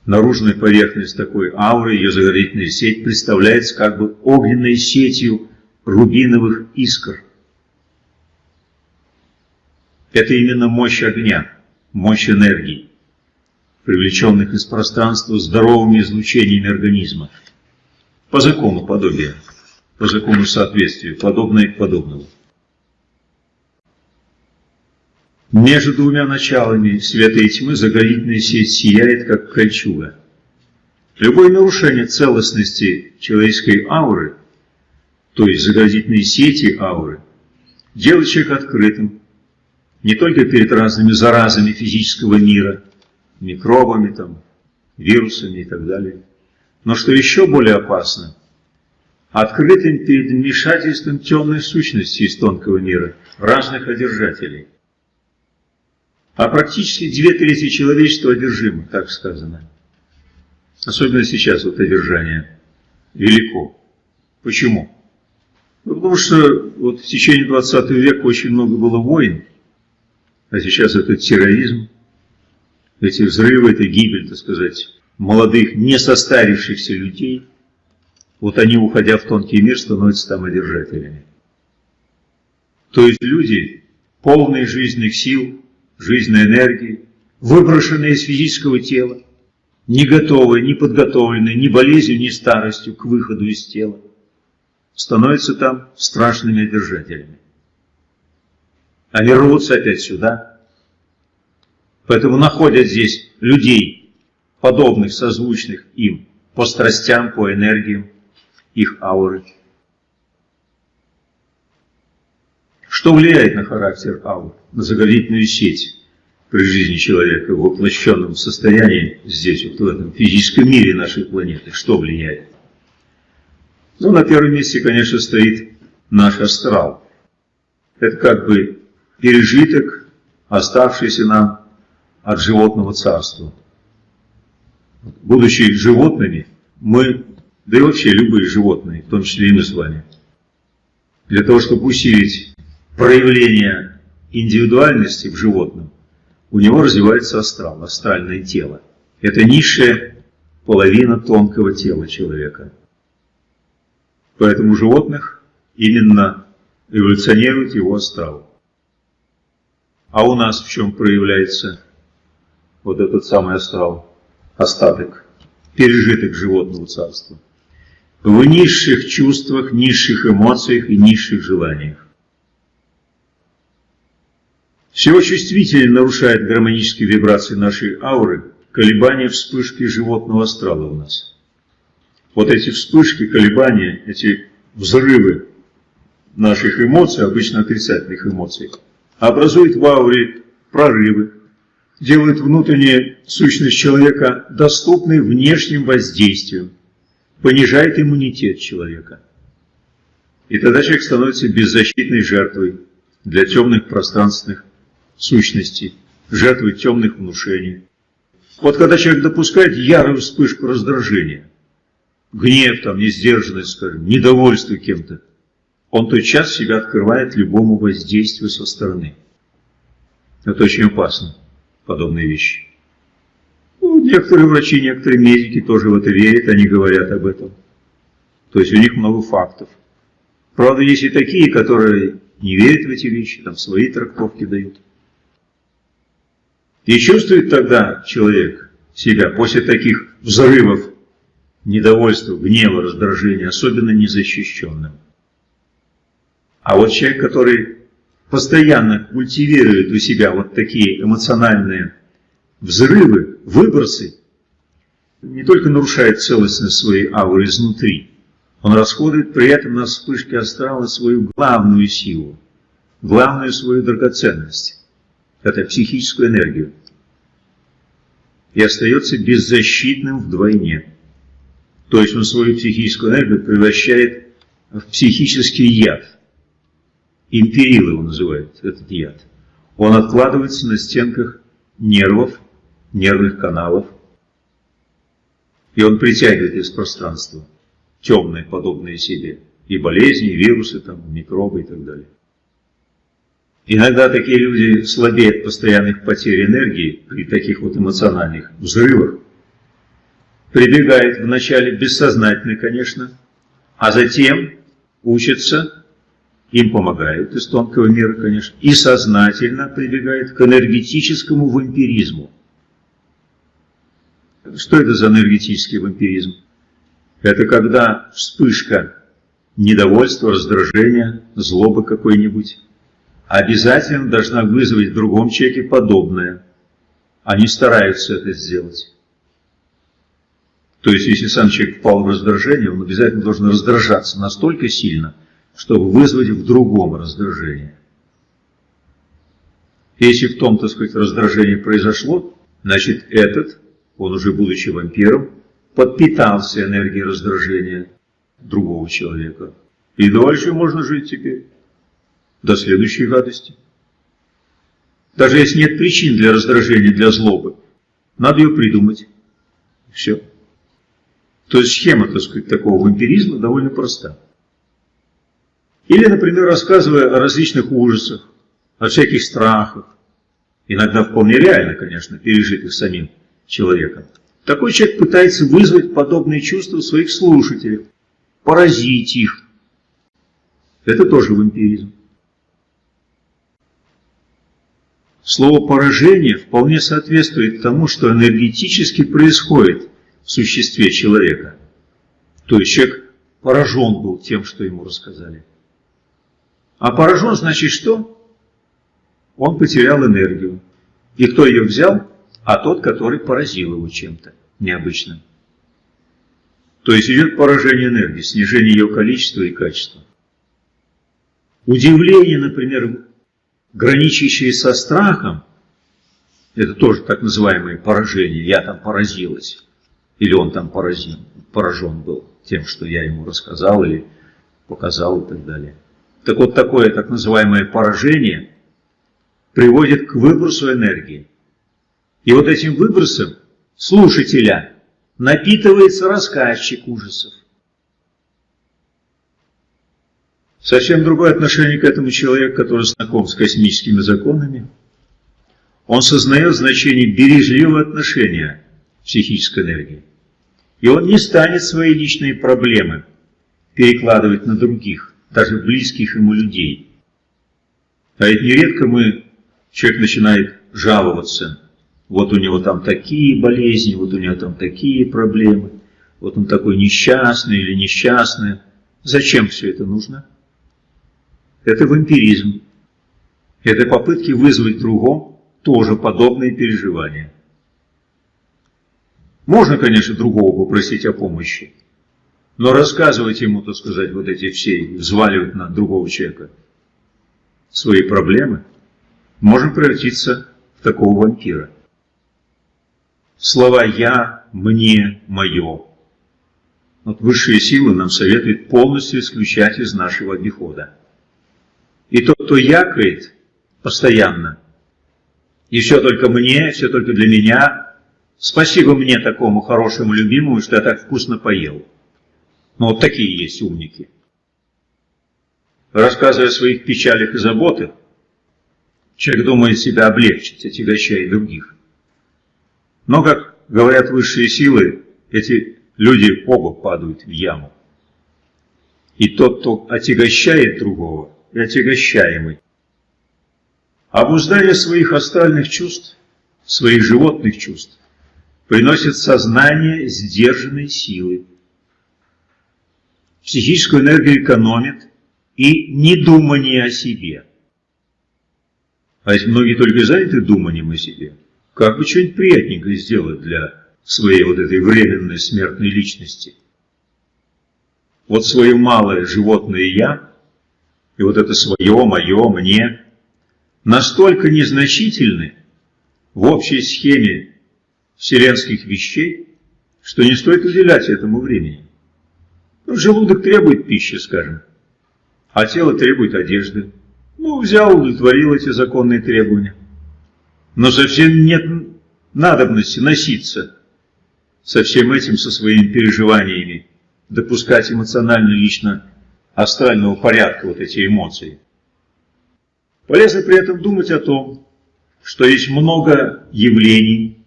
наружная поверхность такой ауры, ее заградительная сеть, представляется как бы огненной сетью рубиновых искр. Это именно мощь огня, мощь энергии, привлеченных из пространства здоровыми излучениями организма. По закону подобия, по закону соответствия, подобное к подобному. Между двумя началами света и тьмы заградительная сеть сияет, как кольчуга. Любое нарушение целостности человеческой ауры, то есть заградительной сети ауры, делает человека открытым, не только перед разными заразами физического мира, микробами, там, вирусами и так далее, но что еще более опасно, открытым перед вмешательством темной сущности из тонкого мира, разных одержателей. А практически две трети человечества одержимы, так сказано. Особенно сейчас вот одержание велико. Почему? Ну, потому что вот в течение 20 века очень много было войн, а сейчас это терроризм, эти взрывы, это гибель, так сказать, молодых, не состарившихся людей, вот они, уходя в тонкий мир, становятся там одержателями. То есть люди, полные жизненных сил, жизненной энергии, выброшенные из физического тела, не готовые, не подготовленные ни болезнью, ни старостью к выходу из тела, становятся там страшными одержателями. Они рвутся опять сюда. Поэтому находят здесь людей, подобных, созвучных им, по страстям, по энергиям их ауры. Что влияет на характер аур, на заградительную сеть при жизни человека в воплощенном состоянии здесь, вот в этом физическом мире нашей планеты? Что влияет? Ну, на первом месте, конечно, стоит наш астрал. Это как бы пережиток, оставшийся нам от животного царства. Будучи животными, мы, да и вообще любые животные, в том числе и мы с вами, для того, чтобы усилить проявление индивидуальности в животном, у него развивается астрал, астральное тело. Это низшая половина тонкого тела человека. Поэтому животных именно эволюционирует его астрал. А у нас в чем проявляется вот этот самый астрал, остаток, пережиток животного царства? в низших чувствах, низших эмоциях и низших желаниях. Всего чувствительнее нарушает гармонические вибрации нашей ауры колебания вспышки животного астрала у нас. Вот эти вспышки, колебания, эти взрывы наших эмоций, обычно отрицательных эмоций, образуют в ауре прорывы, делают внутреннюю сущность человека доступной внешним воздействием, понижает иммунитет человека. И тогда человек становится беззащитной жертвой для темных пространственных сущностей, жертвой темных внушений. Вот когда человек допускает ярую вспышку раздражения, гнев, там, несдержанность, скажем, недовольство кем-то, он тотчас себя открывает любому воздействию со стороны. Это очень опасно, подобные вещи. Ну, некоторые врачи, некоторые медики тоже в это верят, они говорят об этом. То есть у них много фактов. Правда, есть и такие, которые не верят в эти вещи, там свои трактовки дают. И чувствует тогда человек себя после таких взрывов недовольства, гнева, раздражения, особенно незащищенным. А вот человек, который постоянно культивирует у себя вот такие эмоциональные взрывы, выбросы, не только нарушает целостность своей ауры изнутри, он расходует при этом на вспышке астрала свою главную силу, главную свою драгоценность это психическую энергию, и остается беззащитным вдвойне. То есть он свою психическую энергию превращает в психический яд. Империл его называют, этот яд. Он откладывается на стенках нервов, нервных каналов, и он притягивает из пространства темные, подобные себе, и болезни, и вирусы, там, микробы и так далее. Иногда такие люди слабеют постоянных потерь энергии при таких вот эмоциональных взрывах, прибегают вначале бессознательно, конечно, а затем учатся, им помогают из тонкого мира, конечно, и сознательно прибегают к энергетическому вампиризму. Что это за энергетический вампиризм? Это когда вспышка недовольства, раздражения, злобы какой-нибудь обязательно должна вызвать в другом человеке подобное. Они стараются это сделать. То есть, если сам человек впал в раздражение, он обязательно должен раздражаться настолько сильно, чтобы вызвать в другом раздражение. Если в том, так сказать, раздражение произошло, значит этот, он уже будучи вампиром, подпитался энергией раздражения другого человека. И дальше можно жить теперь до следующей гадости. Даже если нет причин для раздражения, для злобы, надо ее придумать. Все. То есть схема, так сказать, такого вампиризма довольно проста. Или, например, рассказывая о различных ужасах, о всяких страхах, иногда вполне реально, конечно, пережитых самим человеком. Такой человек пытается вызвать подобные чувства своих слушателей, поразить их. Это тоже вампиризм. Слово «поражение» вполне соответствует тому, что энергетически происходит в существе человека. То есть человек поражен был тем, что ему рассказали. А поражен значит что? Он потерял энергию. И кто ее взял? А тот, который поразил его чем-то необычным. То есть идет поражение энергии, снижение ее количества и качества. Удивление, например, граничащие со страхом, это тоже так называемое поражение, я там поразилась, или он там поразен, поражен был тем, что я ему рассказал или показал и так далее. Так вот, такое так называемое поражение приводит к выбросу энергии. И вот этим выбросом слушателя напитывается рассказчик ужасов. Совсем другое отношение к этому человеку, который знаком с космическими законами. Он сознает значение бережливого отношения психической энергии. И он не станет свои личные проблемы перекладывать на других, даже близких ему людей. А ведь нередко мы, человек начинает жаловаться, вот у него там такие болезни, вот у него там такие проблемы, Вот он такой несчастный или несчастная. Зачем все это нужно? Это вампиризм. Это попытки вызвать другом тоже подобные переживания. Можно, конечно, другого попросить о помощи, но рассказывать ему, так сказать, вот эти все, взваливать на другого человека свои проблемы, можем превратиться в такого вампира. Слова «я», «мне», «мое» Вот высшие силы нам советуют полностью исключать из нашего обихода. И тот, кто якает постоянно, и все только мне, все только для меня, спасибо мне такому хорошему любимому, что я так вкусно поел. Ну вот такие есть умники. Рассказывая о своих печалях и заботах, человек думает себя облегчить, отягощая других. Но, как говорят высшие силы, эти люди оба падают в яму. И тот, кто отягощает другого, и отягощаемый. Обуздание своих астральных чувств, своих животных чувств, приносит сознание сдержанной силы. Психическую энергию экономит и недумание о себе. А ведь многие только заняты думанием о себе. Как бы что-нибудь приятненькое сделать для своей вот этой временной смертной личности. Вот свое малое животное «я» и вот это свое, мое, мне настолько незначительны в общей схеме вселенских вещей, что не стоит уделять этому времени. Ну, желудок требует пищи, скажем, а тело требует одежды. Ну, взял, удовлетворил эти законные требования. Но совсем нет надобности носиться со всем этим, со своими переживаниями, допускать эмоционально лично астрального порядка вот эти эмоции. Полезно при этом думать о том, что есть много явлений,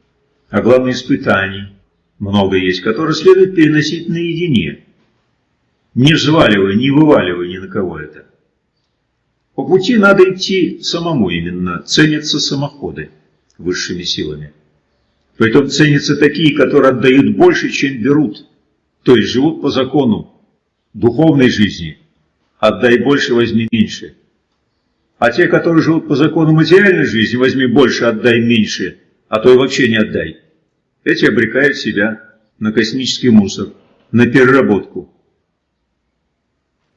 а главное испытаний, много есть, которые следует переносить наедине, не взваливая, не вываливая ни на кого это. По пути надо идти самому именно, ценятся самоходы высшими силами. Притом ценятся такие, которые отдают больше, чем берут, то есть живут по закону духовной жизни. Отдай больше, возьми меньше. А те, которые живут по закону материальной жизни, возьми больше, отдай меньше, а то и вообще не отдай. Эти обрекают себя на космический мусор, на переработку.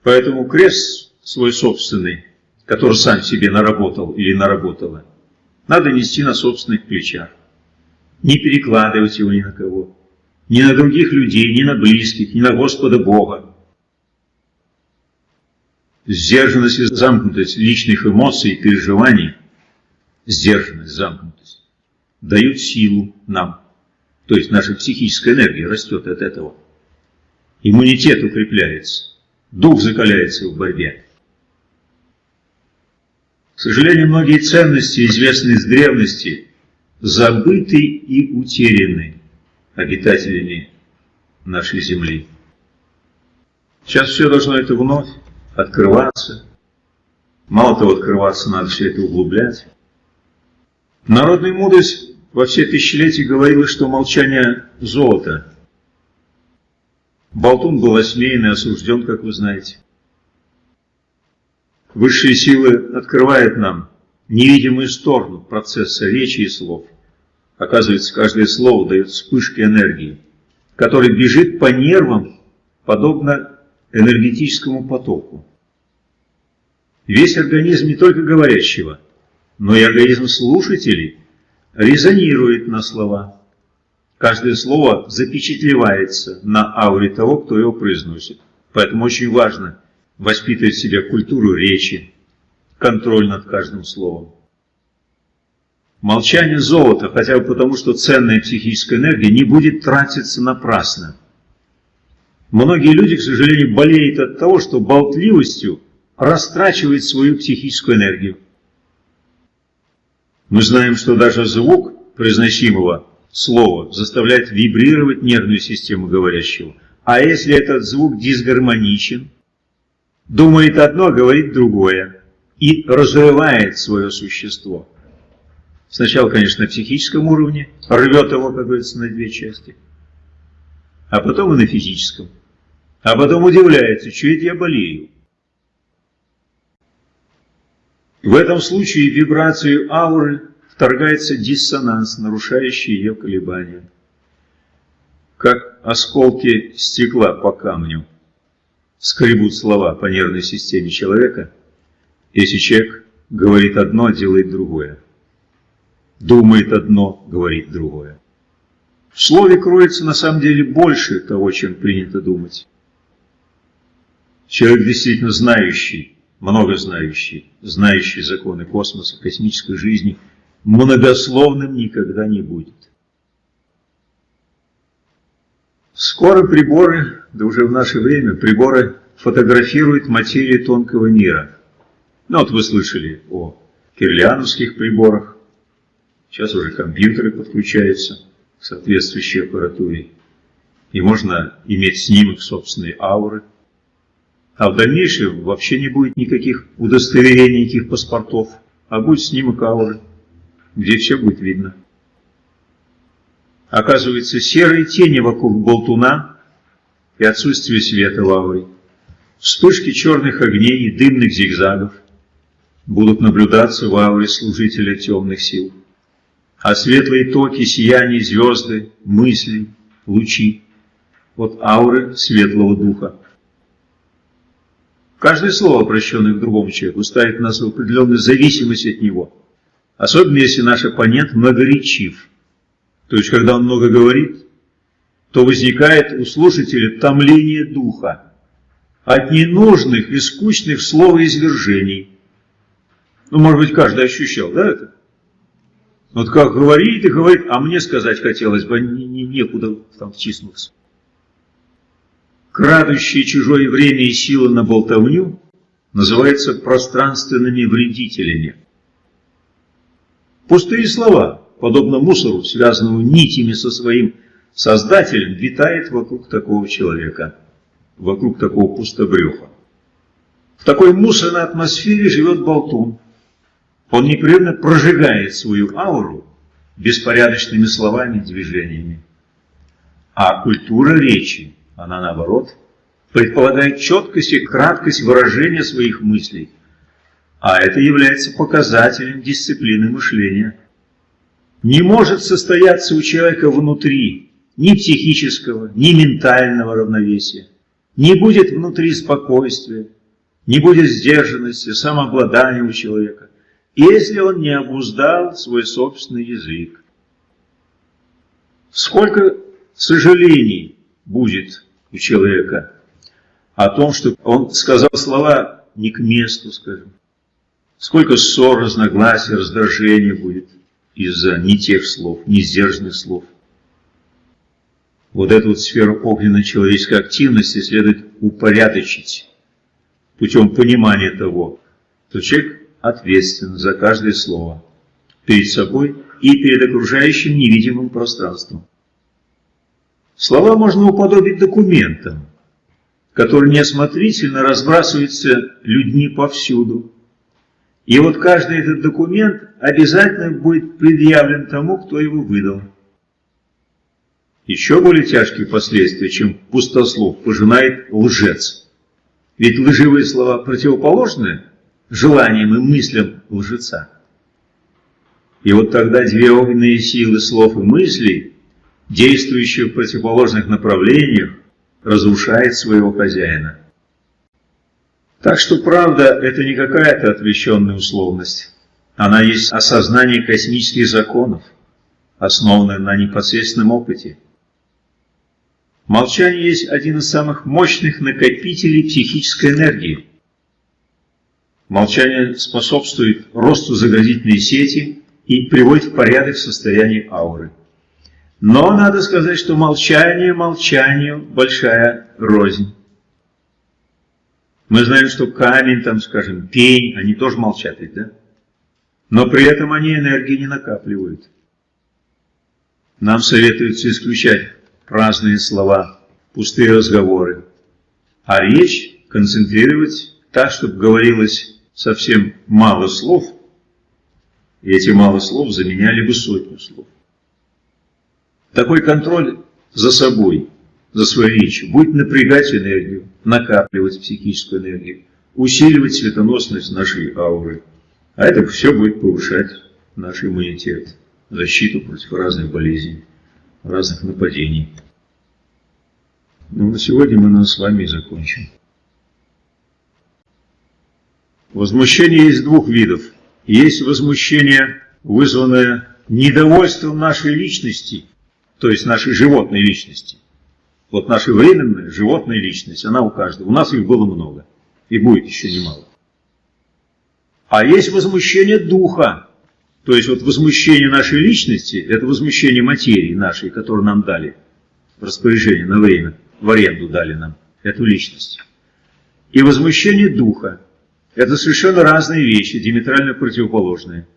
Поэтому крест свой собственный, который сам себе наработал или наработала, надо нести на собственных плечах не перекладывать его ни на кого, ни на других людей, ни на близких, ни на Господа Бога. Сдержанность и замкнутость личных эмоций и переживаний, сдержанность, замкнутость, дают силу нам. То есть наша психическая энергия растет от этого. Иммунитет укрепляется, дух закаляется в борьбе. К сожалению, многие ценности, известные с древности, забыты и утеряны обитателями нашей земли. Сейчас все должно это вновь открываться. Мало того, открываться, надо все это углублять. Народная мудрость во все тысячелетия говорила, что молчание – золото. Болтун был осмеян и осужден, как вы знаете. Высшие силы открывают нам невидимую сторону процесса речи и слов. Оказывается, каждое слово дает вспышки энергии, который бежит по нервам, подобно энергетическому потоку. Весь организм не только говорящего, но и организм слушателей резонирует на слова. Каждое слово запечатлевается на ауре того, кто его произносит. Поэтому очень важно воспитывать в себе культуру речи, контроль над каждым словом. Молчание золота, хотя бы потому, что ценная психическая энергия не будет тратиться напрасно. Многие люди, к сожалению, болеют от того, что болтливостью растрачивают свою психическую энергию. Мы знаем, что даже звук произносимого слова заставляет вибрировать нервную систему говорящего. А если этот звук дисгармоничен, думает одно, а говорит другое, и разрывает свое существо – Сначала, конечно, на психическом уровне, рвет его, как говорится, на две части. а потом и на физическом. А потом удивляется, что это я болею. В этом случае вибрацию ауры вторгается диссонанс, нарушающий ее колебания. Как осколки стекла по камню скребут слова по нервной системе человека, если человек говорит одно, делает другое. Думает одно, говорит другое. В слове кроется на самом деле больше того, чем принято думать. Человек действительно знающий, много знающий, знающий законы космоса, космической жизни, многословным никогда не будет. Скоро приборы, да уже в наше время, приборы фотографируют материю тонкого мира. Ну вот вы слышали о кирлиановских приборах, сейчас уже компьютеры подключаются к соответствующей аппаратуре, и можно иметь снимок собственной ауры, а в дальнейшем вообще не будет никаких удостоверений, никаких паспортов, а будет снимок ауры, где все будет видно. Оказывается, серые тени вокруг болтуна и отсутствие света ауре, вспышки черных огней и дымных зигзагов будут наблюдаться в ауре служителя темных сил, а светлые токи, сияния, звезды, мысли, лучи от ауры светлого духа Каждое слово, обращенное к другому человеку, ставит нас в определенную зависимость от него. Особенно, если наш оппонент многоречив. То есть, когда он много говорит, то возникает у слушателя томление духа от ненужных и скучных словоизвержений. Ну, может быть, каждый ощущал, да, это? Вот как говорит и говорит, а мне сказать хотелось бы, не, не, некуда там втиснуться крадущие чужое время и силы на болтовню, называются пространственными вредителями. Пустые слова, подобно мусору, связанному нитями со своим создателем, витает вокруг такого человека, вокруг такого пустобреха. В такой мусорной атмосфере живет болтун. Он непрерывно прожигает свою ауру беспорядочными словами и движениями. А культура речи она, наоборот, предполагает четкость и краткость выражения своих мыслей, а это является показателем дисциплины мышления. Не может состояться у человека внутри ни психического, ни ментального равновесия, не будет внутри спокойствия, не будет сдержанности, самообладания у человека, если он не обуздал свой собственный язык. Сколько сожалений будет у человека, о том, что он сказал слова не к месту, скажем. Сколько ссор, разногласий, раздражения будет из-за не тех слов, не сдержанных слов. Вот эту вот сферу огненной человеческой активности следует упорядочить путем понимания того, что человек ответственен за каждое слово перед собой и перед окружающим невидимым пространством. Слова можно уподобить документам, которые неосмотрительно разбрасываются людьми повсюду. И вот каждый этот документ обязательно будет предъявлен тому, кто его выдал. Еще более тяжкие последствия, чем пустослов, пожинает лжец. Ведь лживые слова противоположны желаниям и мыслям лжеца. И вот тогда две огненные силы слов и мыслей действующий в противоположных направлениях, разрушает своего хозяина. Так что правда – это не какая-то отвлеченная условность. Она есть осознание космических законов, основанное на непосредственном опыте. Молчание есть один из самых мощных накопителей психической энергии. Молчание способствует росту заградительной сети и приводит в порядок состояние ауры. Но надо сказать, что молчание молчанию большая рознь. Мы знаем, что камень, там, скажем, пень, они тоже молчат ведь, да? Но при этом они энергии не накапливают. Нам советуется исключать праздные слова, пустые разговоры, а речь концентрировать так, чтобы говорилось совсем мало слов, и эти мало слов заменяли бы сотню слов. Такой контроль за собой за свои вещи, будет напрягать энергию, накапливать психическую энергию, усиливать светоносность нашей ауры. А это все будет повышать наш иммунитет, защиту против разных болезней, разных нападений. Ну, на сегодня мы на с вами закончим. Возмущение есть двух видов. Есть возмущение, вызванное недовольством нашей личности, то есть нашей животной личности. Вот наша временная животная личность, она у каждого. У нас их было много. И будет еще немало. А есть возмущение духа. То есть вот возмущение нашей личности, это возмущение материи нашей, которую нам дали в распоряжение на время, в аренду дали нам эту личность. И возмущение духа. Это совершенно разные вещи, диаметрально противоположные.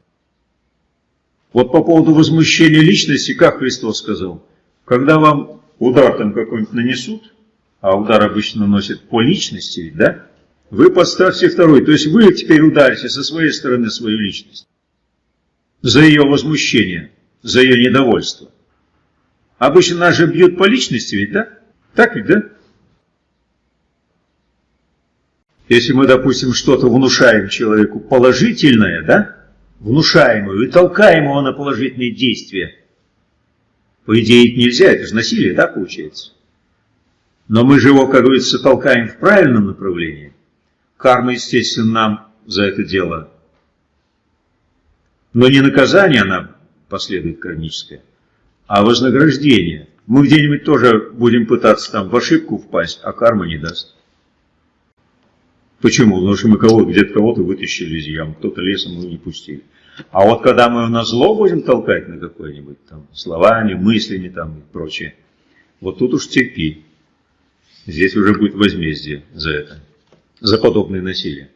Вот по поводу возмущения личности, как Христос сказал, когда вам удар там какой-нибудь нанесут, а удар обычно наносит по личности, да, вы подставьте второй. То есть вы теперь ударите со своей стороны свою личность за ее возмущение, за ее недовольство. Обычно нас же бьют по личности ведь, да? Так ведь, да? Если мы, допустим, что-то внушаем человеку положительное, да, внушаем его и толкаем его на положительные действия, по идее это нельзя, это же насилие, да, получается? Но мы же его, как говорится, толкаем в правильном направлении. Карма, естественно, нам за это дело. Но не наказание она последует кармическое, а вознаграждение. Мы где-нибудь тоже будем пытаться там в ошибку впасть, а карма не даст. Почему? Потому что мы кого где-то кого-то вытащили из ям, кто-то лесом мы не пустили. А вот когда мы на зло будем толкать на какое-нибудь там словами, мыслями там и прочее, вот тут уж терпи. Здесь уже будет возмездие за это, за подобное насилие.